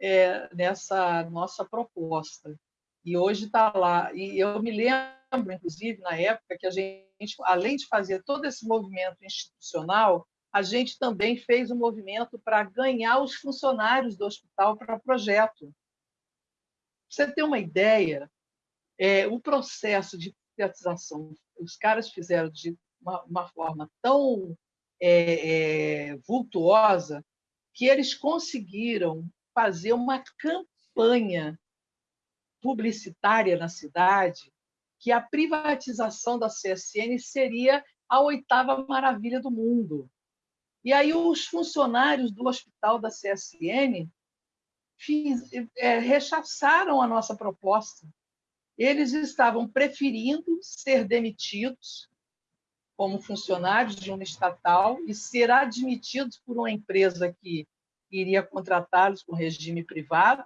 é, nessa nossa proposta. E hoje está lá. E eu me lembro, inclusive, na época, que a gente, além de fazer todo esse movimento institucional, a gente também fez um movimento para ganhar os funcionários do hospital para o projeto. Pra você ter uma ideia, é, o processo de privatização, os caras fizeram de uma, uma forma tão é, é, vultuosa que eles conseguiram fazer uma campanha publicitária na cidade que a privatização da CSN seria a oitava maravilha do mundo. E aí os funcionários do hospital da CSN fiz, é, rechaçaram a nossa proposta. Eles estavam preferindo ser demitidos como funcionários de uma estatal e ser admitidos por uma empresa que iria contratá-los com regime privado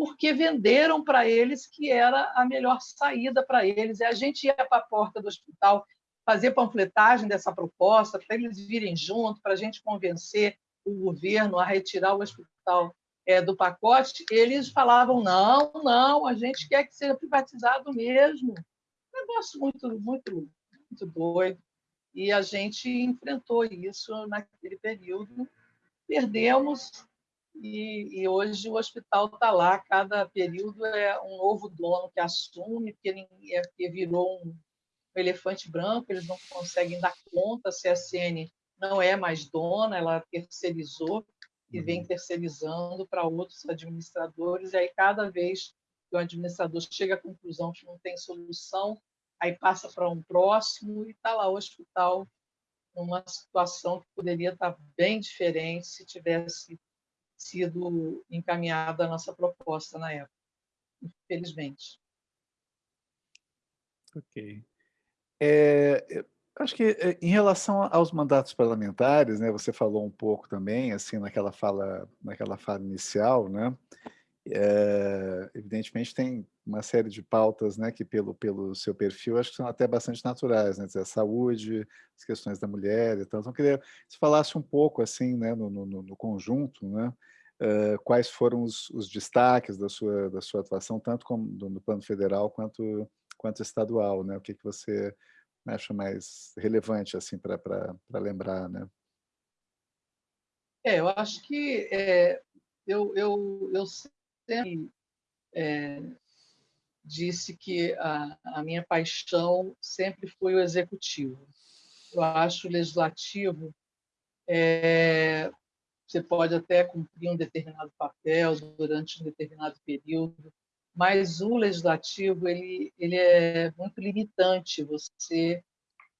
porque venderam para eles que era a melhor saída para eles. E a gente ia para a porta do hospital fazer panfletagem dessa proposta, para eles virem junto, para a gente convencer o governo a retirar o hospital é, do pacote, eles falavam, não, não, a gente quer que seja privatizado mesmo. Um negócio muito, muito, muito doido. E a gente enfrentou isso naquele período. Perdemos, e, e hoje o hospital está lá. Cada período é um novo dono que assume, porque, é, porque virou um, elefante branco, eles não conseguem dar conta. A CSN não é mais dona, ela terceirizou e vem uhum. terceirizando para outros administradores. E aí, cada vez que o administrador chega à conclusão que não tem solução, aí passa para um próximo e está lá o hospital numa situação que poderia estar tá bem diferente se tivesse sido encaminhada a nossa proposta na época, infelizmente. Ok. É, acho que é, em relação aos mandatos parlamentares, né, você falou um pouco também, assim, naquela fala, naquela fala inicial, né, é, evidentemente tem uma série de pautas, né, que pelo, pelo seu perfil, acho que são até bastante naturais, né, dizer, a saúde, as questões da mulher e tal, então queria que você falasse um pouco, assim, né, no, no, no conjunto, né, uh, quais foram os, os, destaques da sua, da sua atuação, tanto como no plano federal quanto, quanto estadual, né, o que, que você acha mais relevante assim para lembrar, né? É, eu acho que é, eu, eu, eu sempre é, disse que a, a minha paixão sempre foi o executivo. Eu acho o legislativo é, você pode até cumprir um determinado papel durante um determinado período, mas o legislativo ele, ele é muito limitante. Você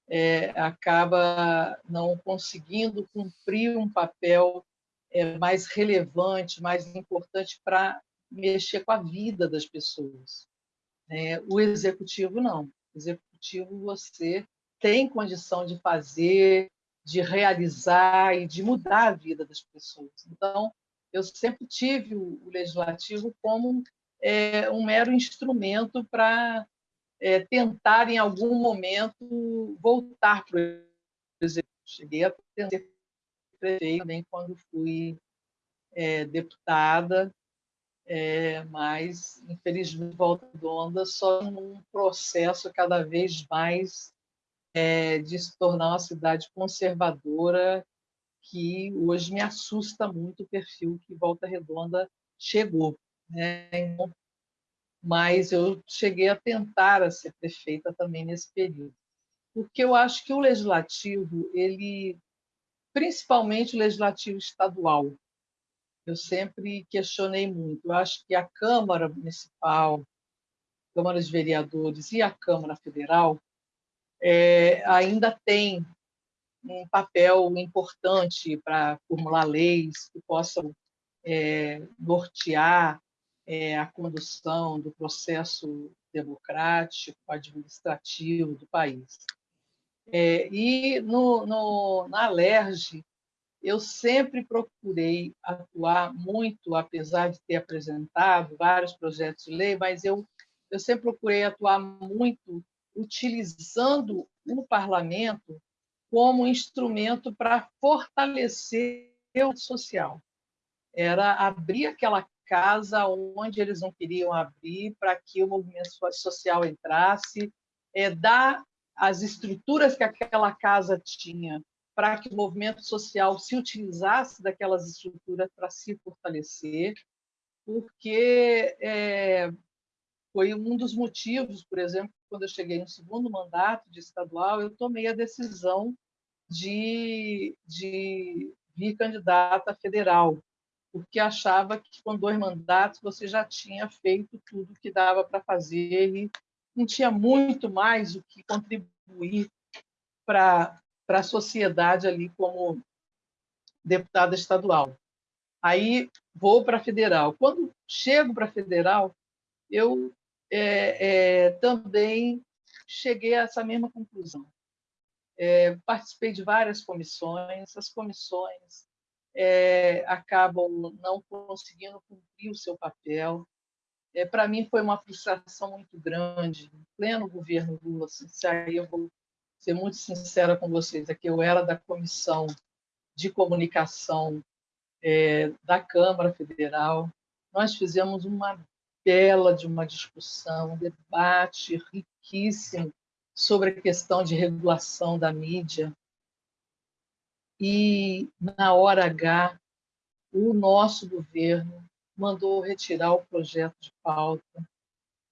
é, acaba não conseguindo cumprir um papel é, mais relevante, mais importante para mexer com a vida das pessoas. É, o executivo não. O executivo você tem condição de fazer, de realizar e de mudar a vida das pessoas. Então, eu sempre tive o legislativo como é, um mero instrumento para é, tentar, em algum momento, voltar para o executivo. Cheguei a ser prefeito nem quando fui é, deputada, é, mas, infelizmente, Volta Redonda só num processo cada vez mais é, de se tornar uma cidade conservadora que hoje me assusta muito o perfil que Volta Redonda chegou. Né? Então, mas eu cheguei a tentar a ser prefeita também nesse período, porque eu acho que o legislativo, ele, principalmente o legislativo estadual, eu sempre questionei muito. Eu acho que a Câmara Municipal, Câmara de Vereadores e a Câmara Federal é, ainda tem um papel importante para formular leis que possam é, nortear é, a condução do processo democrático, administrativo do país. É, e no, no, na Alerj, eu sempre procurei atuar muito, apesar de ter apresentado vários projetos de lei, mas eu, eu sempre procurei atuar muito utilizando o parlamento como instrumento para fortalecer o social. Era abrir aquela casa onde eles não queriam abrir para que o movimento social entrasse, é, dar as estruturas que aquela casa tinha para que o movimento social se utilizasse daquelas estruturas para se fortalecer, porque é, foi um dos motivos, por exemplo, quando eu cheguei no segundo mandato de estadual, eu tomei a decisão de, de vir candidata federal, porque achava que com dois mandatos você já tinha feito tudo que dava para fazer e não tinha muito mais o que contribuir para a sociedade ali como deputada estadual. Aí vou para a federal. Quando chego para a federal, eu é, é, também cheguei a essa mesma conclusão. É, participei de várias comissões, as comissões é, acabam não conseguindo cumprir o seu papel. É, Para mim foi uma frustração muito grande, em pleno governo Lula, assim, se aí eu vou ser muito sincera com vocês, é que eu era da comissão de comunicação é, da Câmara Federal. Nós fizemos uma bela de uma discussão, um debate riquíssimo sobre a questão de regulação da mídia. E, na hora H, o nosso governo mandou retirar o projeto de pauta,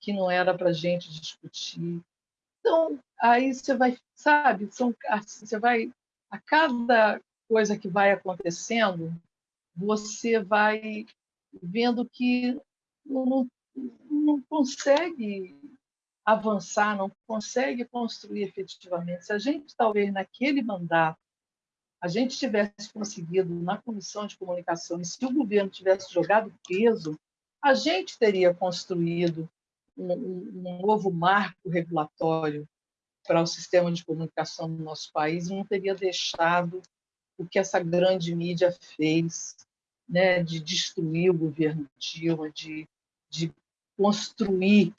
que não era para a gente discutir. Então, aí você vai, sabe, são, assim, você vai, a cada coisa que vai acontecendo, você vai vendo que não, não consegue avançar, não consegue construir efetivamente. Se a gente, talvez, naquele mandato, a gente tivesse conseguido na comissão de comunicação, e se o governo tivesse jogado peso, a gente teria construído um, novo marco regulatório para o sistema de comunicação do nosso país não teria deixado o que essa grande mídia fez, né, de destruir o governo Dilma, de, de construir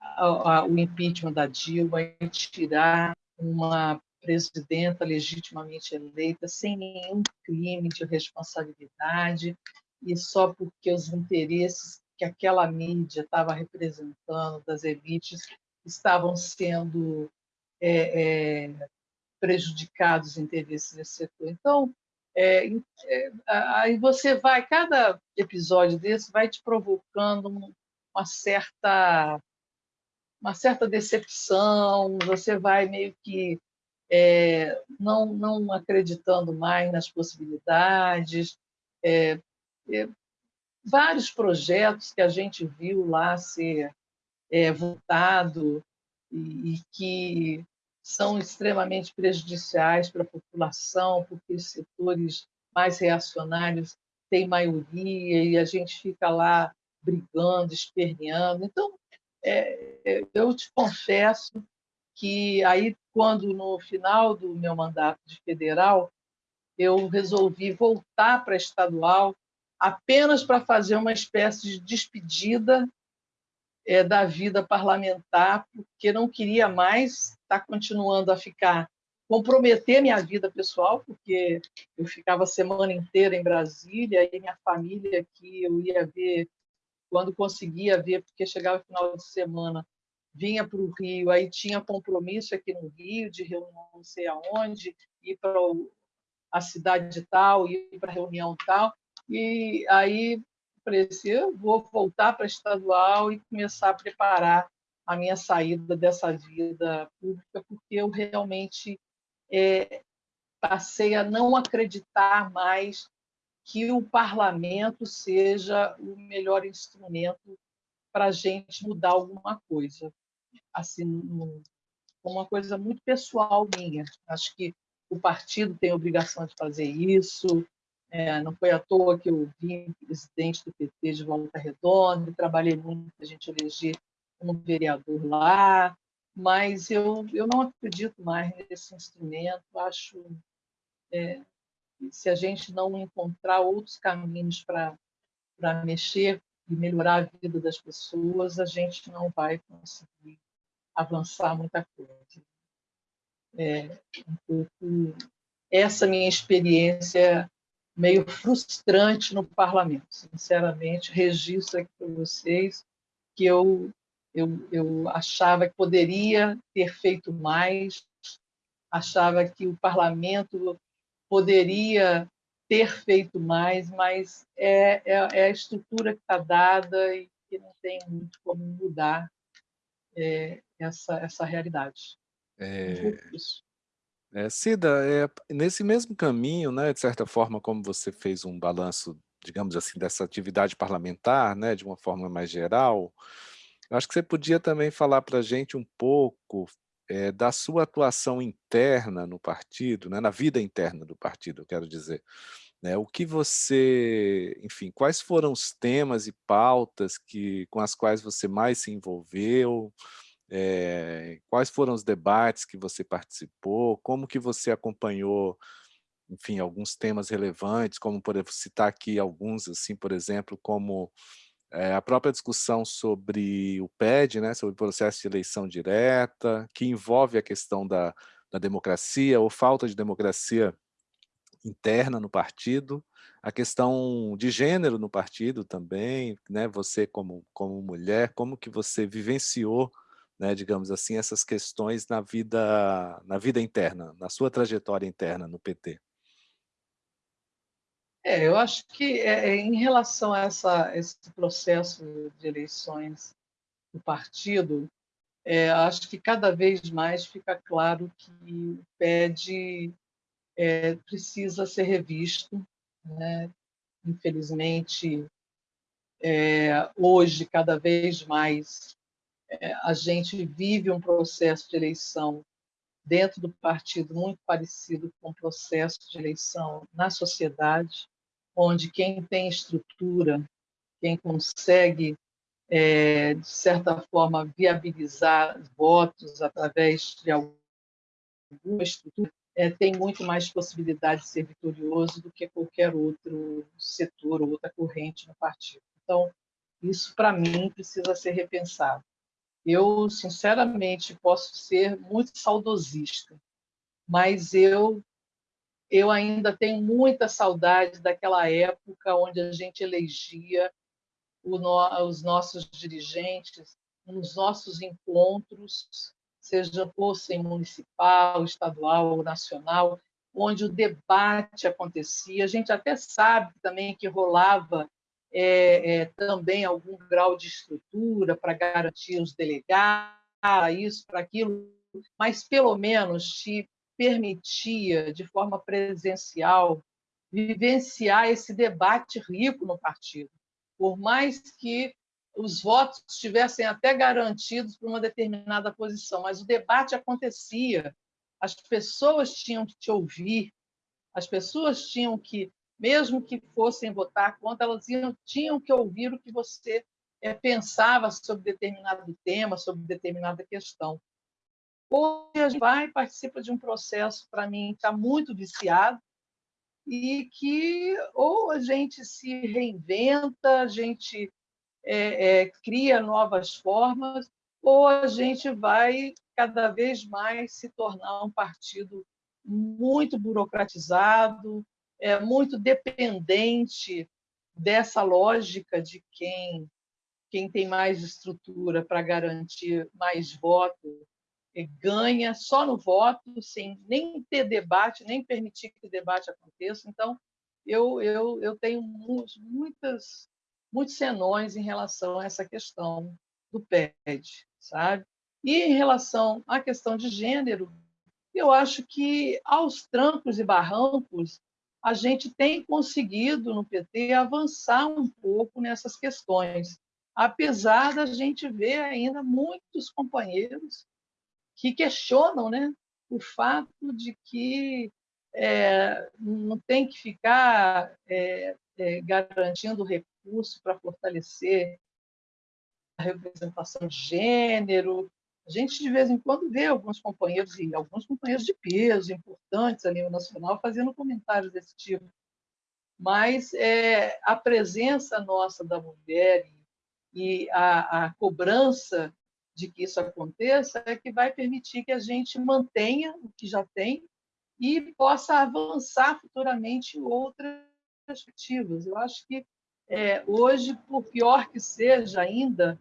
a, a, o impeachment da Dilma e tirar uma presidenta legitimamente eleita sem nenhum crime de responsabilidade e só porque os interesses que aquela mídia estava representando das elites estavam sendo é, é, prejudicados os interesses desse setor. Então, é, é, aí você vai, cada episódio desse vai te provocando uma certa uma certa decepção, você vai meio que é, não, não acreditando mais nas possibilidades. É, é, vários projetos que a gente viu lá ser é, votado e, e, que são extremamente prejudiciais para a população, porque os setores mais reacionários têm maioria e a gente fica lá brigando, esperneando. Então, é, é eu te confesso que aí, quando no final do meu mandato de federal, eu resolvi voltar para estadual apenas para fazer uma espécie de despedida é, da vida parlamentar, porque não queria mais estar tá continuando a ficar comprometer minha vida pessoal, porque eu ficava a semana inteira em Brasília e minha família aqui eu ia ver quando conseguia ver, porque chegava final de semana vinha para o Rio, aí tinha compromisso aqui no Rio, de reunião não sei aonde, ir para a cidade tal, ir para a reunião tal, e aí falei vou voltar para a estadual e começar a preparar a minha saída dessa vida pública, porque eu realmente é, passei a não acreditar mais que o parlamento seja o melhor instrumento para a gente mudar alguma coisa assim, uma coisa muito pessoal minha. Acho que o partido tem a obrigação de fazer isso. É, não foi à toa que eu vim presidente do PT de Volta Redonda, trabalhei muito para a gente eleger um vereador lá, mas eu, eu não acredito mais nesse instrumento. Acho é, se a gente não encontrar outros caminhos para mexer e melhorar a vida das pessoas, a gente não vai conseguir avançar muita coisa. É, um pouco essa minha experiência meio frustrante no parlamento. Sinceramente, registro aqui para vocês que eu, eu, eu achava que poderia ter feito mais, achava que o parlamento poderia ter feito mais, mas é, é, é a estrutura que está dada e que não tem muito como mudar. É, essa, essa realidade. É... É, Cida, é, nesse mesmo caminho, né, de certa forma, como você fez um balanço, digamos assim, dessa atividade parlamentar, né, de uma forma mais geral, acho que você podia também falar para a gente um pouco é, da sua atuação interna no partido, né, na vida interna do partido, eu quero dizer. Né, o que você, enfim, quais foram os temas e pautas que, com as quais você mais se envolveu, é, quais foram os debates que você participou? Como que você acompanhou, enfim, alguns temas relevantes, como, por exemplo, citar aqui alguns, assim, por exemplo, como é, a própria discussão sobre o PED, né, sobre o processo de eleição direta, que envolve a questão da, da democracia ou falta de democracia interna no partido, a questão de gênero no partido também, né? Você como como mulher, como que você vivenciou, né, digamos assim, essas questões na vida na vida interna, na sua trajetória interna no PT? É, eu acho que é, é, em relação a essa, esse processo de eleições do partido, é, acho que cada vez mais fica claro que o PED é, precisa ser revisto. Né? Infelizmente, é, hoje, cada vez mais, é, a gente vive um processo de eleição dentro do partido muito parecido com o processo de eleição na sociedade, onde quem tem estrutura, quem consegue, é, de certa forma, viabilizar votos através de alguma estrutura, é, tem muito mais possibilidade de ser vitorioso do que qualquer outro setor ou outra corrente no partido. Então, isso, para mim, precisa ser repensado. Eu, sinceramente, posso ser muito saudosista, mas eu eu ainda tenho muita saudade daquela época onde a gente elegia no, os nossos dirigentes nos nossos encontros, seja fossem municipal, estadual ou nacional, onde o debate acontecia. A gente até sabe também que rolava é, é, também algum grau de estrutura para garantir os delegados, isso, para aquilo, mas pelo menos te permitia, de forma presencial, vivenciar esse debate rico no partido. Por mais que os votos estivessem até garantidos por uma determinada posição, mas o debate acontecia, as pessoas tinham que te ouvir, as pessoas tinham que, mesmo que fossem votar contra, elas tinham que ouvir o que você é, pensava sobre determinado tema, sobre determinada questão. Hoje a gente vai participa de um processo, para mim, está muito viciado, e que ou a gente se reinventa, a gente é, é, cria novas formas, ou a gente vai cada vez mais se tornar um partido muito burocratizado, é, muito dependente dessa lógica de quem, quem tem mais estrutura para garantir mais votos ganha só no voto, sem nem ter debate, nem permitir que o debate aconteça. Então, eu, eu, eu tenho muitas, muitos senões em relação a essa questão do PED, sabe? E em relação à questão de gênero, eu acho que aos trancos e barrancos a gente tem conseguido no PT avançar um pouco nessas questões, apesar da gente ver ainda muitos companheiros que questionam né, o fato de que é, não tem que ficar é, é, garantindo recurso para fortalecer a representação de gênero. A gente, de vez em quando, vê alguns companheiros, e alguns companheiros de peso, importantes a nível nacional, fazendo comentários desse tipo. Mas é, a presença nossa da mulher e a, a cobrança de que isso aconteça é que vai permitir que a gente mantenha o que já tem e possa avançar futuramente outras perspectivas. Eu acho que é, hoje, por pior que seja ainda,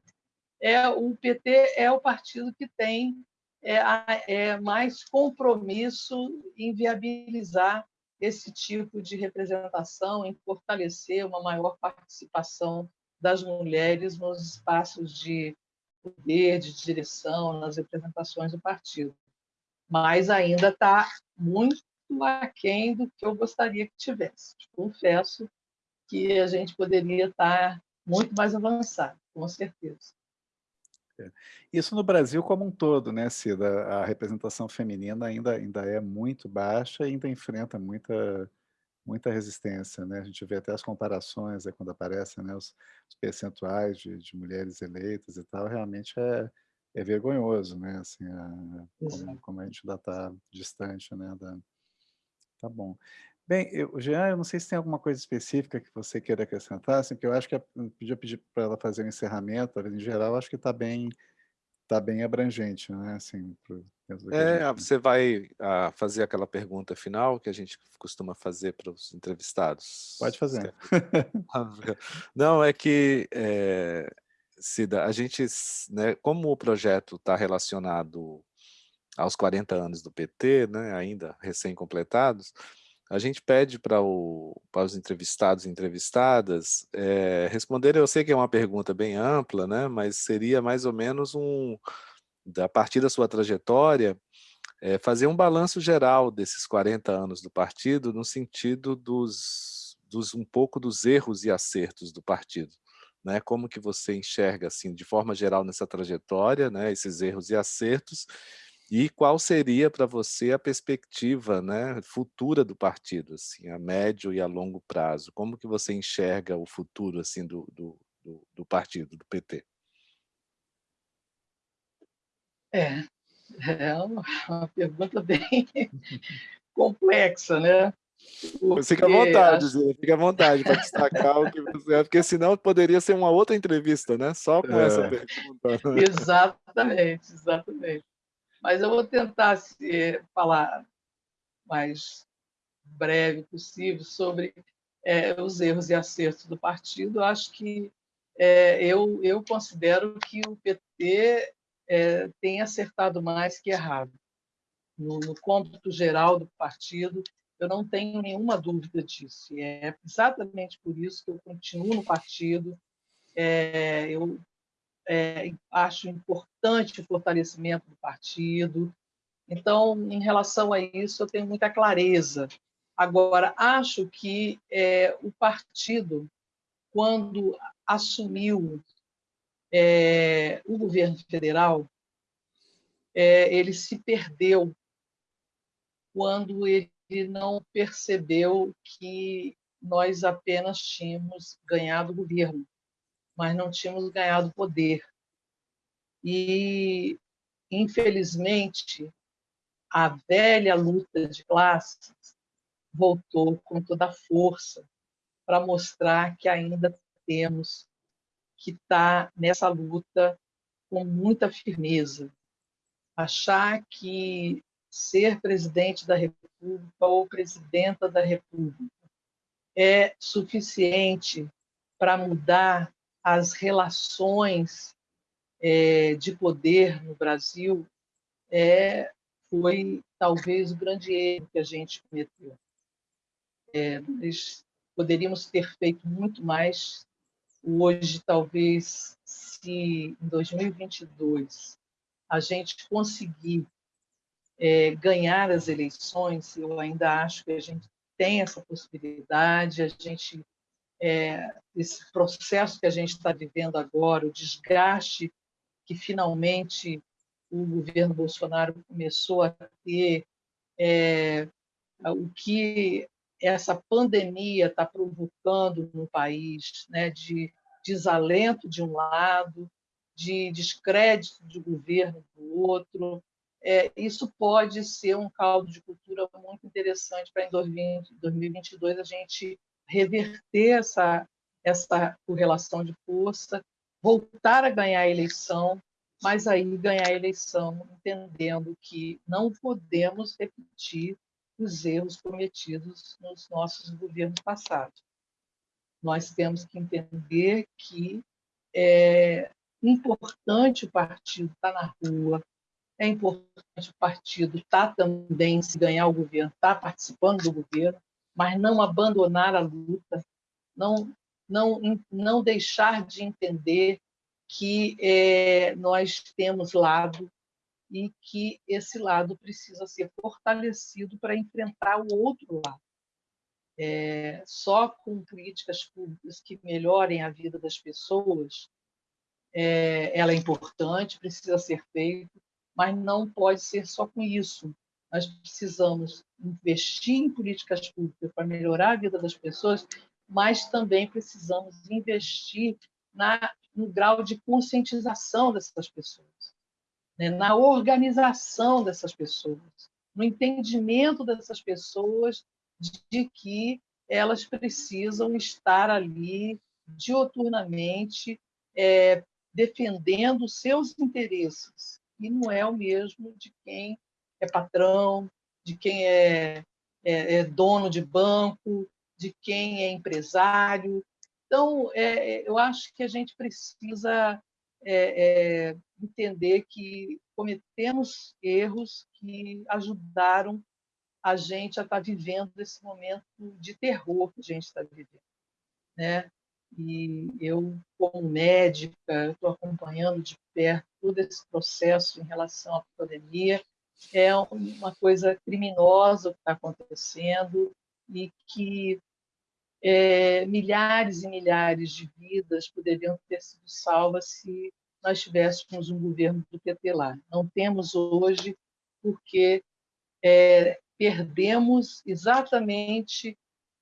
é o PT é o partido que tem é, é mais compromisso em viabilizar esse tipo de representação, em fortalecer uma maior participação das mulheres nos espaços de poder de direção nas representações do partido. Mas ainda está muito aquém do que eu gostaria que tivesse. Confesso que a gente poderia estar muito mais avançado, com certeza. Isso no Brasil como um todo, né, Cida? A representação feminina ainda, ainda é muito baixa e ainda enfrenta muita muita resistência, né? A gente vê até as comparações né, quando aparecem né, os, os percentuais de, de, mulheres eleitas e tal, realmente é, é vergonhoso, né? Assim, a, como, como, a gente ainda está distante, né? Da... Tá bom. Bem, eu, Jean, eu não sei se tem alguma coisa específica que você queira acrescentar, assim, porque eu acho que eu podia pedir para ela fazer um encerramento, em geral, acho que está bem está bem abrangente, né? Assim, pro, é, gente... você vai ah, fazer aquela pergunta final que a gente costuma fazer para os entrevistados. Pode fazer. Não, é que é, Cida, a gente, né, como o projeto está relacionado aos 40 anos do PT, né, ainda recém-completados, a gente pede para, para os entrevistados e entrevistadas é, responderem, eu sei que é uma pergunta bem ampla, né, mas seria mais ou menos um, a partir da sua trajetória, é, fazer um balanço geral desses 40 anos do partido, no sentido dos, dos um pouco dos erros e acertos do partido. Né? Como que você enxerga, assim, de forma geral, nessa trajetória, né, esses erros e acertos, e qual seria para você a perspectiva né, futura do partido, assim, a médio e a longo prazo? Como que você enxerga o futuro assim, do, do, do, do partido, do PT? É, é uma, uma pergunta bem complexa, né? Porque fica à vontade, acho... fica à vontade para destacar o que você é, porque senão poderia ser uma outra entrevista, né? Só com é. essa pergunta. Né? Exatamente, exatamente. Mas eu vou tentar se, falar mais breve possível sobre é, os erros e acertos do partido. Acho que é, eu, eu considero que o PT é, tem acertado mais que errado. No, no cômputo geral do partido, eu não tenho nenhuma dúvida disso. E é exatamente por isso que eu continuo no partido. É, eu é, acho importante o fortalecimento do partido. Então, em relação a isso, eu tenho muita clareza. Agora, acho que é, o partido, quando assumiu é, o governo federal, é, ele se perdeu quando ele não percebeu que nós apenas tínhamos ganhado o governo mas não tínhamos ganhado poder. E, infelizmente, a velha luta de classes voltou com toda a força para mostrar que ainda temos que estar tá nessa luta com muita firmeza. Achar que ser presidente da República ou presidenta da República é suficiente para mudar as relações é, de poder no Brasil é, foi talvez o grande erro que a gente cometeu. É, nós poderíamos ter feito muito mais. Hoje, talvez, se em 2022 a gente conseguir é, ganhar as eleições, eu ainda acho que a gente tem essa possibilidade, a gente é, esse processo que a gente está vivendo agora, o desgaste que finalmente o governo Bolsonaro começou a ter, é, o que essa pandemia está provocando no país, né, de desalento de um lado, de descrédito do governo do outro, é, isso pode ser um caldo de cultura muito interessante para em 2022 a gente reverter essa, essa correlação de força, voltar a ganhar a eleição, mas aí ganhar a eleição entendendo que não podemos repetir os erros cometidos nos nossos governos passados. Nós temos que entender que é importante o partido estar na rua, é importante o partido estar também, se ganhar o governo, estar participando do governo, mas não abandonar a luta, não, não, não deixar de entender que é, nós temos lado e que esse lado precisa ser fortalecido para enfrentar o outro lado. É, só com críticas públicas que melhorem a vida das pessoas, é, ela é importante, precisa ser feito, mas não pode ser só com isso. Nós precisamos investir em políticas públicas para melhorar a vida das pessoas, mas também precisamos investir na, no grau de conscientização dessas pessoas, né? na organização dessas pessoas, no entendimento dessas pessoas de que elas precisam estar ali dioturnamente é, defendendo seus interesses, e não é o mesmo de quem é patrão, de quem é, é, é dono de banco, de quem é empresário. Então, é, eu acho que a gente precisa é, é, entender que cometemos erros que ajudaram a gente a estar vivendo esse momento de terror que a gente está vivendo. Né? E eu, como médica, estou acompanhando de perto todo esse processo em relação à pandemia. É uma coisa criminosa o que está acontecendo e que é, milhares e milhares de vidas poderiam ter sido salvas se nós tivéssemos um governo do PT lá. Não temos hoje porque é, perdemos exatamente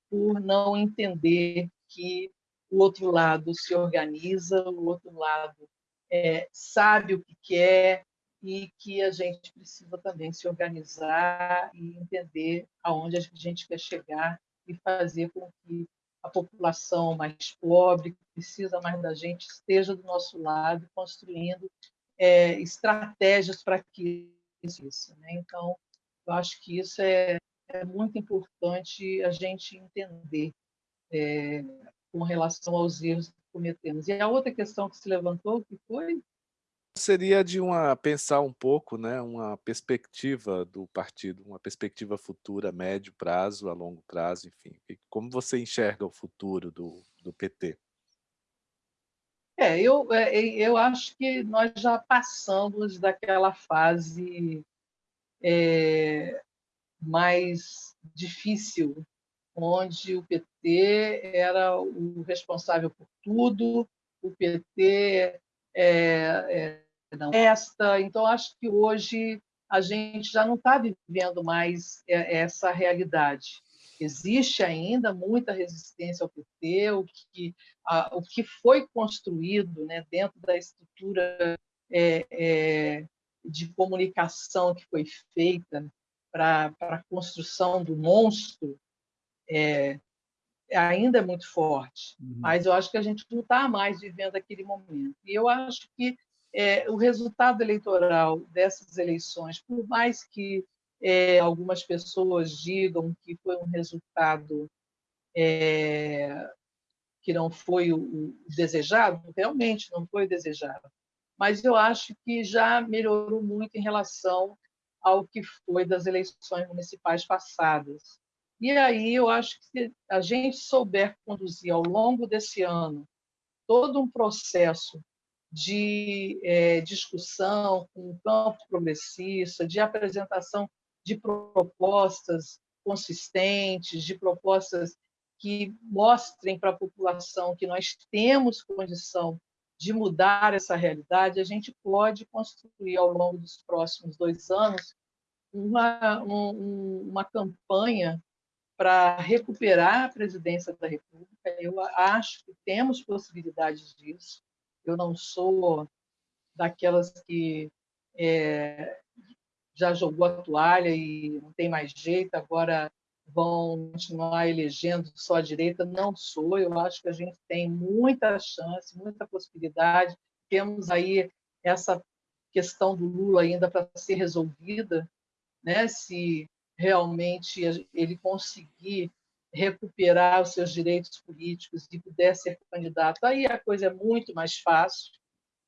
por não entender que o outro lado se organiza, o outro lado é, sabe o que quer e que a gente precisa também se organizar e entender aonde a gente quer chegar e fazer com que a população mais pobre, que precisa mais da gente, esteja do nosso lado, construindo é, estratégias para que isso. Né? Então, eu acho que isso é, é muito importante a gente entender é, com relação aos erros que cometemos. E a outra questão que se levantou, que foi? Seria de uma pensar um pouco, né, uma perspectiva do partido, uma perspectiva futura, médio prazo, a longo prazo, enfim. Como você enxerga o futuro do, do PT? É, eu, é, eu acho que nós já passamos daquela fase é, mais difícil onde o PT era o responsável por tudo, o PT é, é, não. Então, acho que hoje a gente já não está vivendo mais essa realidade. Existe ainda muita resistência ao PT, o que, a, o que foi construído né, dentro da estrutura é, é, de comunicação que foi feita para a construção do monstro é, ainda é muito forte, uhum. mas eu acho que a gente não está mais vivendo aquele momento. E eu acho que é, o resultado eleitoral dessas eleições, por mais que é, algumas pessoas digam que foi um resultado é, que não foi o, o desejado, realmente não foi o desejado, mas eu acho que já melhorou muito em relação ao que foi das eleições municipais passadas. E aí eu acho que se a gente souber conduzir ao longo desse ano todo um processo de é, discussão com o campo progressista, de apresentação de propostas consistentes, de propostas que mostrem para a população que nós temos condição de mudar essa realidade, a gente pode construir ao longo dos próximos dois anos uma, um, uma campanha para recuperar a presidência da República. Eu acho que temos possibilidades disso. Eu não sou daquelas que é, já jogou a toalha e não tem mais jeito, agora vão continuar elegendo só a direita. Não sou. Eu acho que a gente tem muita chance, muita possibilidade. Temos aí essa questão do Lula ainda para ser resolvida, né? Se realmente ele conseguir recuperar os seus direitos políticos e puder ser candidato, aí a coisa é muito mais fácil.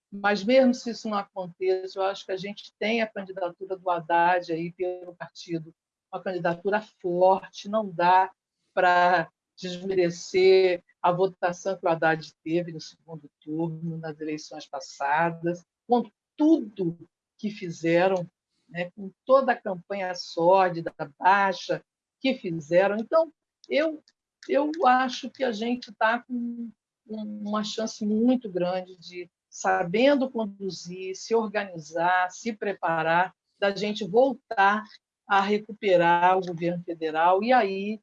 Mas mesmo se isso não aconteça, eu acho que a gente tem a candidatura do Haddad aí pelo partido, uma candidatura forte, não dá para desmerecer a votação que o Haddad teve no segundo turno, nas eleições passadas, com tudo que fizeram né, com toda a campanha sórdida, baixa que fizeram. Então, eu, eu acho que a gente está com uma chance muito grande de, sabendo conduzir, se organizar, se preparar, da gente voltar a recuperar o governo federal e aí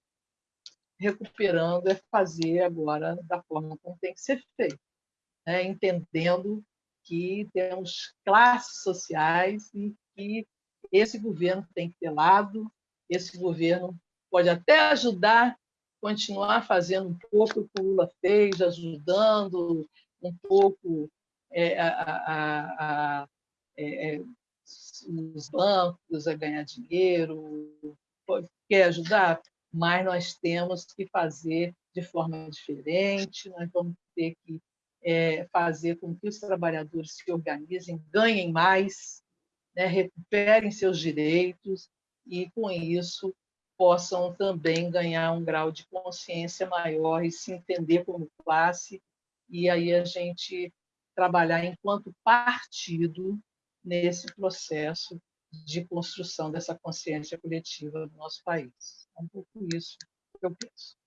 recuperando é fazer agora da forma como tem que ser feito, né? entendendo que temos classes sociais e que esse governo tem que ter lado, esse governo pode até ajudar, continuar fazendo um pouco o que o Lula fez, ajudando um pouco é, a, a, a, é, os bancos a ganhar dinheiro, quer ajudar, mas nós temos que fazer de forma diferente, nós vamos ter que é, fazer com que os trabalhadores se organizem, ganhem mais, né, recuperem seus direitos e, com isso, possam também ganhar um grau de consciência maior e se entender como classe, e aí a gente trabalhar enquanto partido nesse processo de construção dessa consciência coletiva no nosso país. É um pouco isso que eu penso.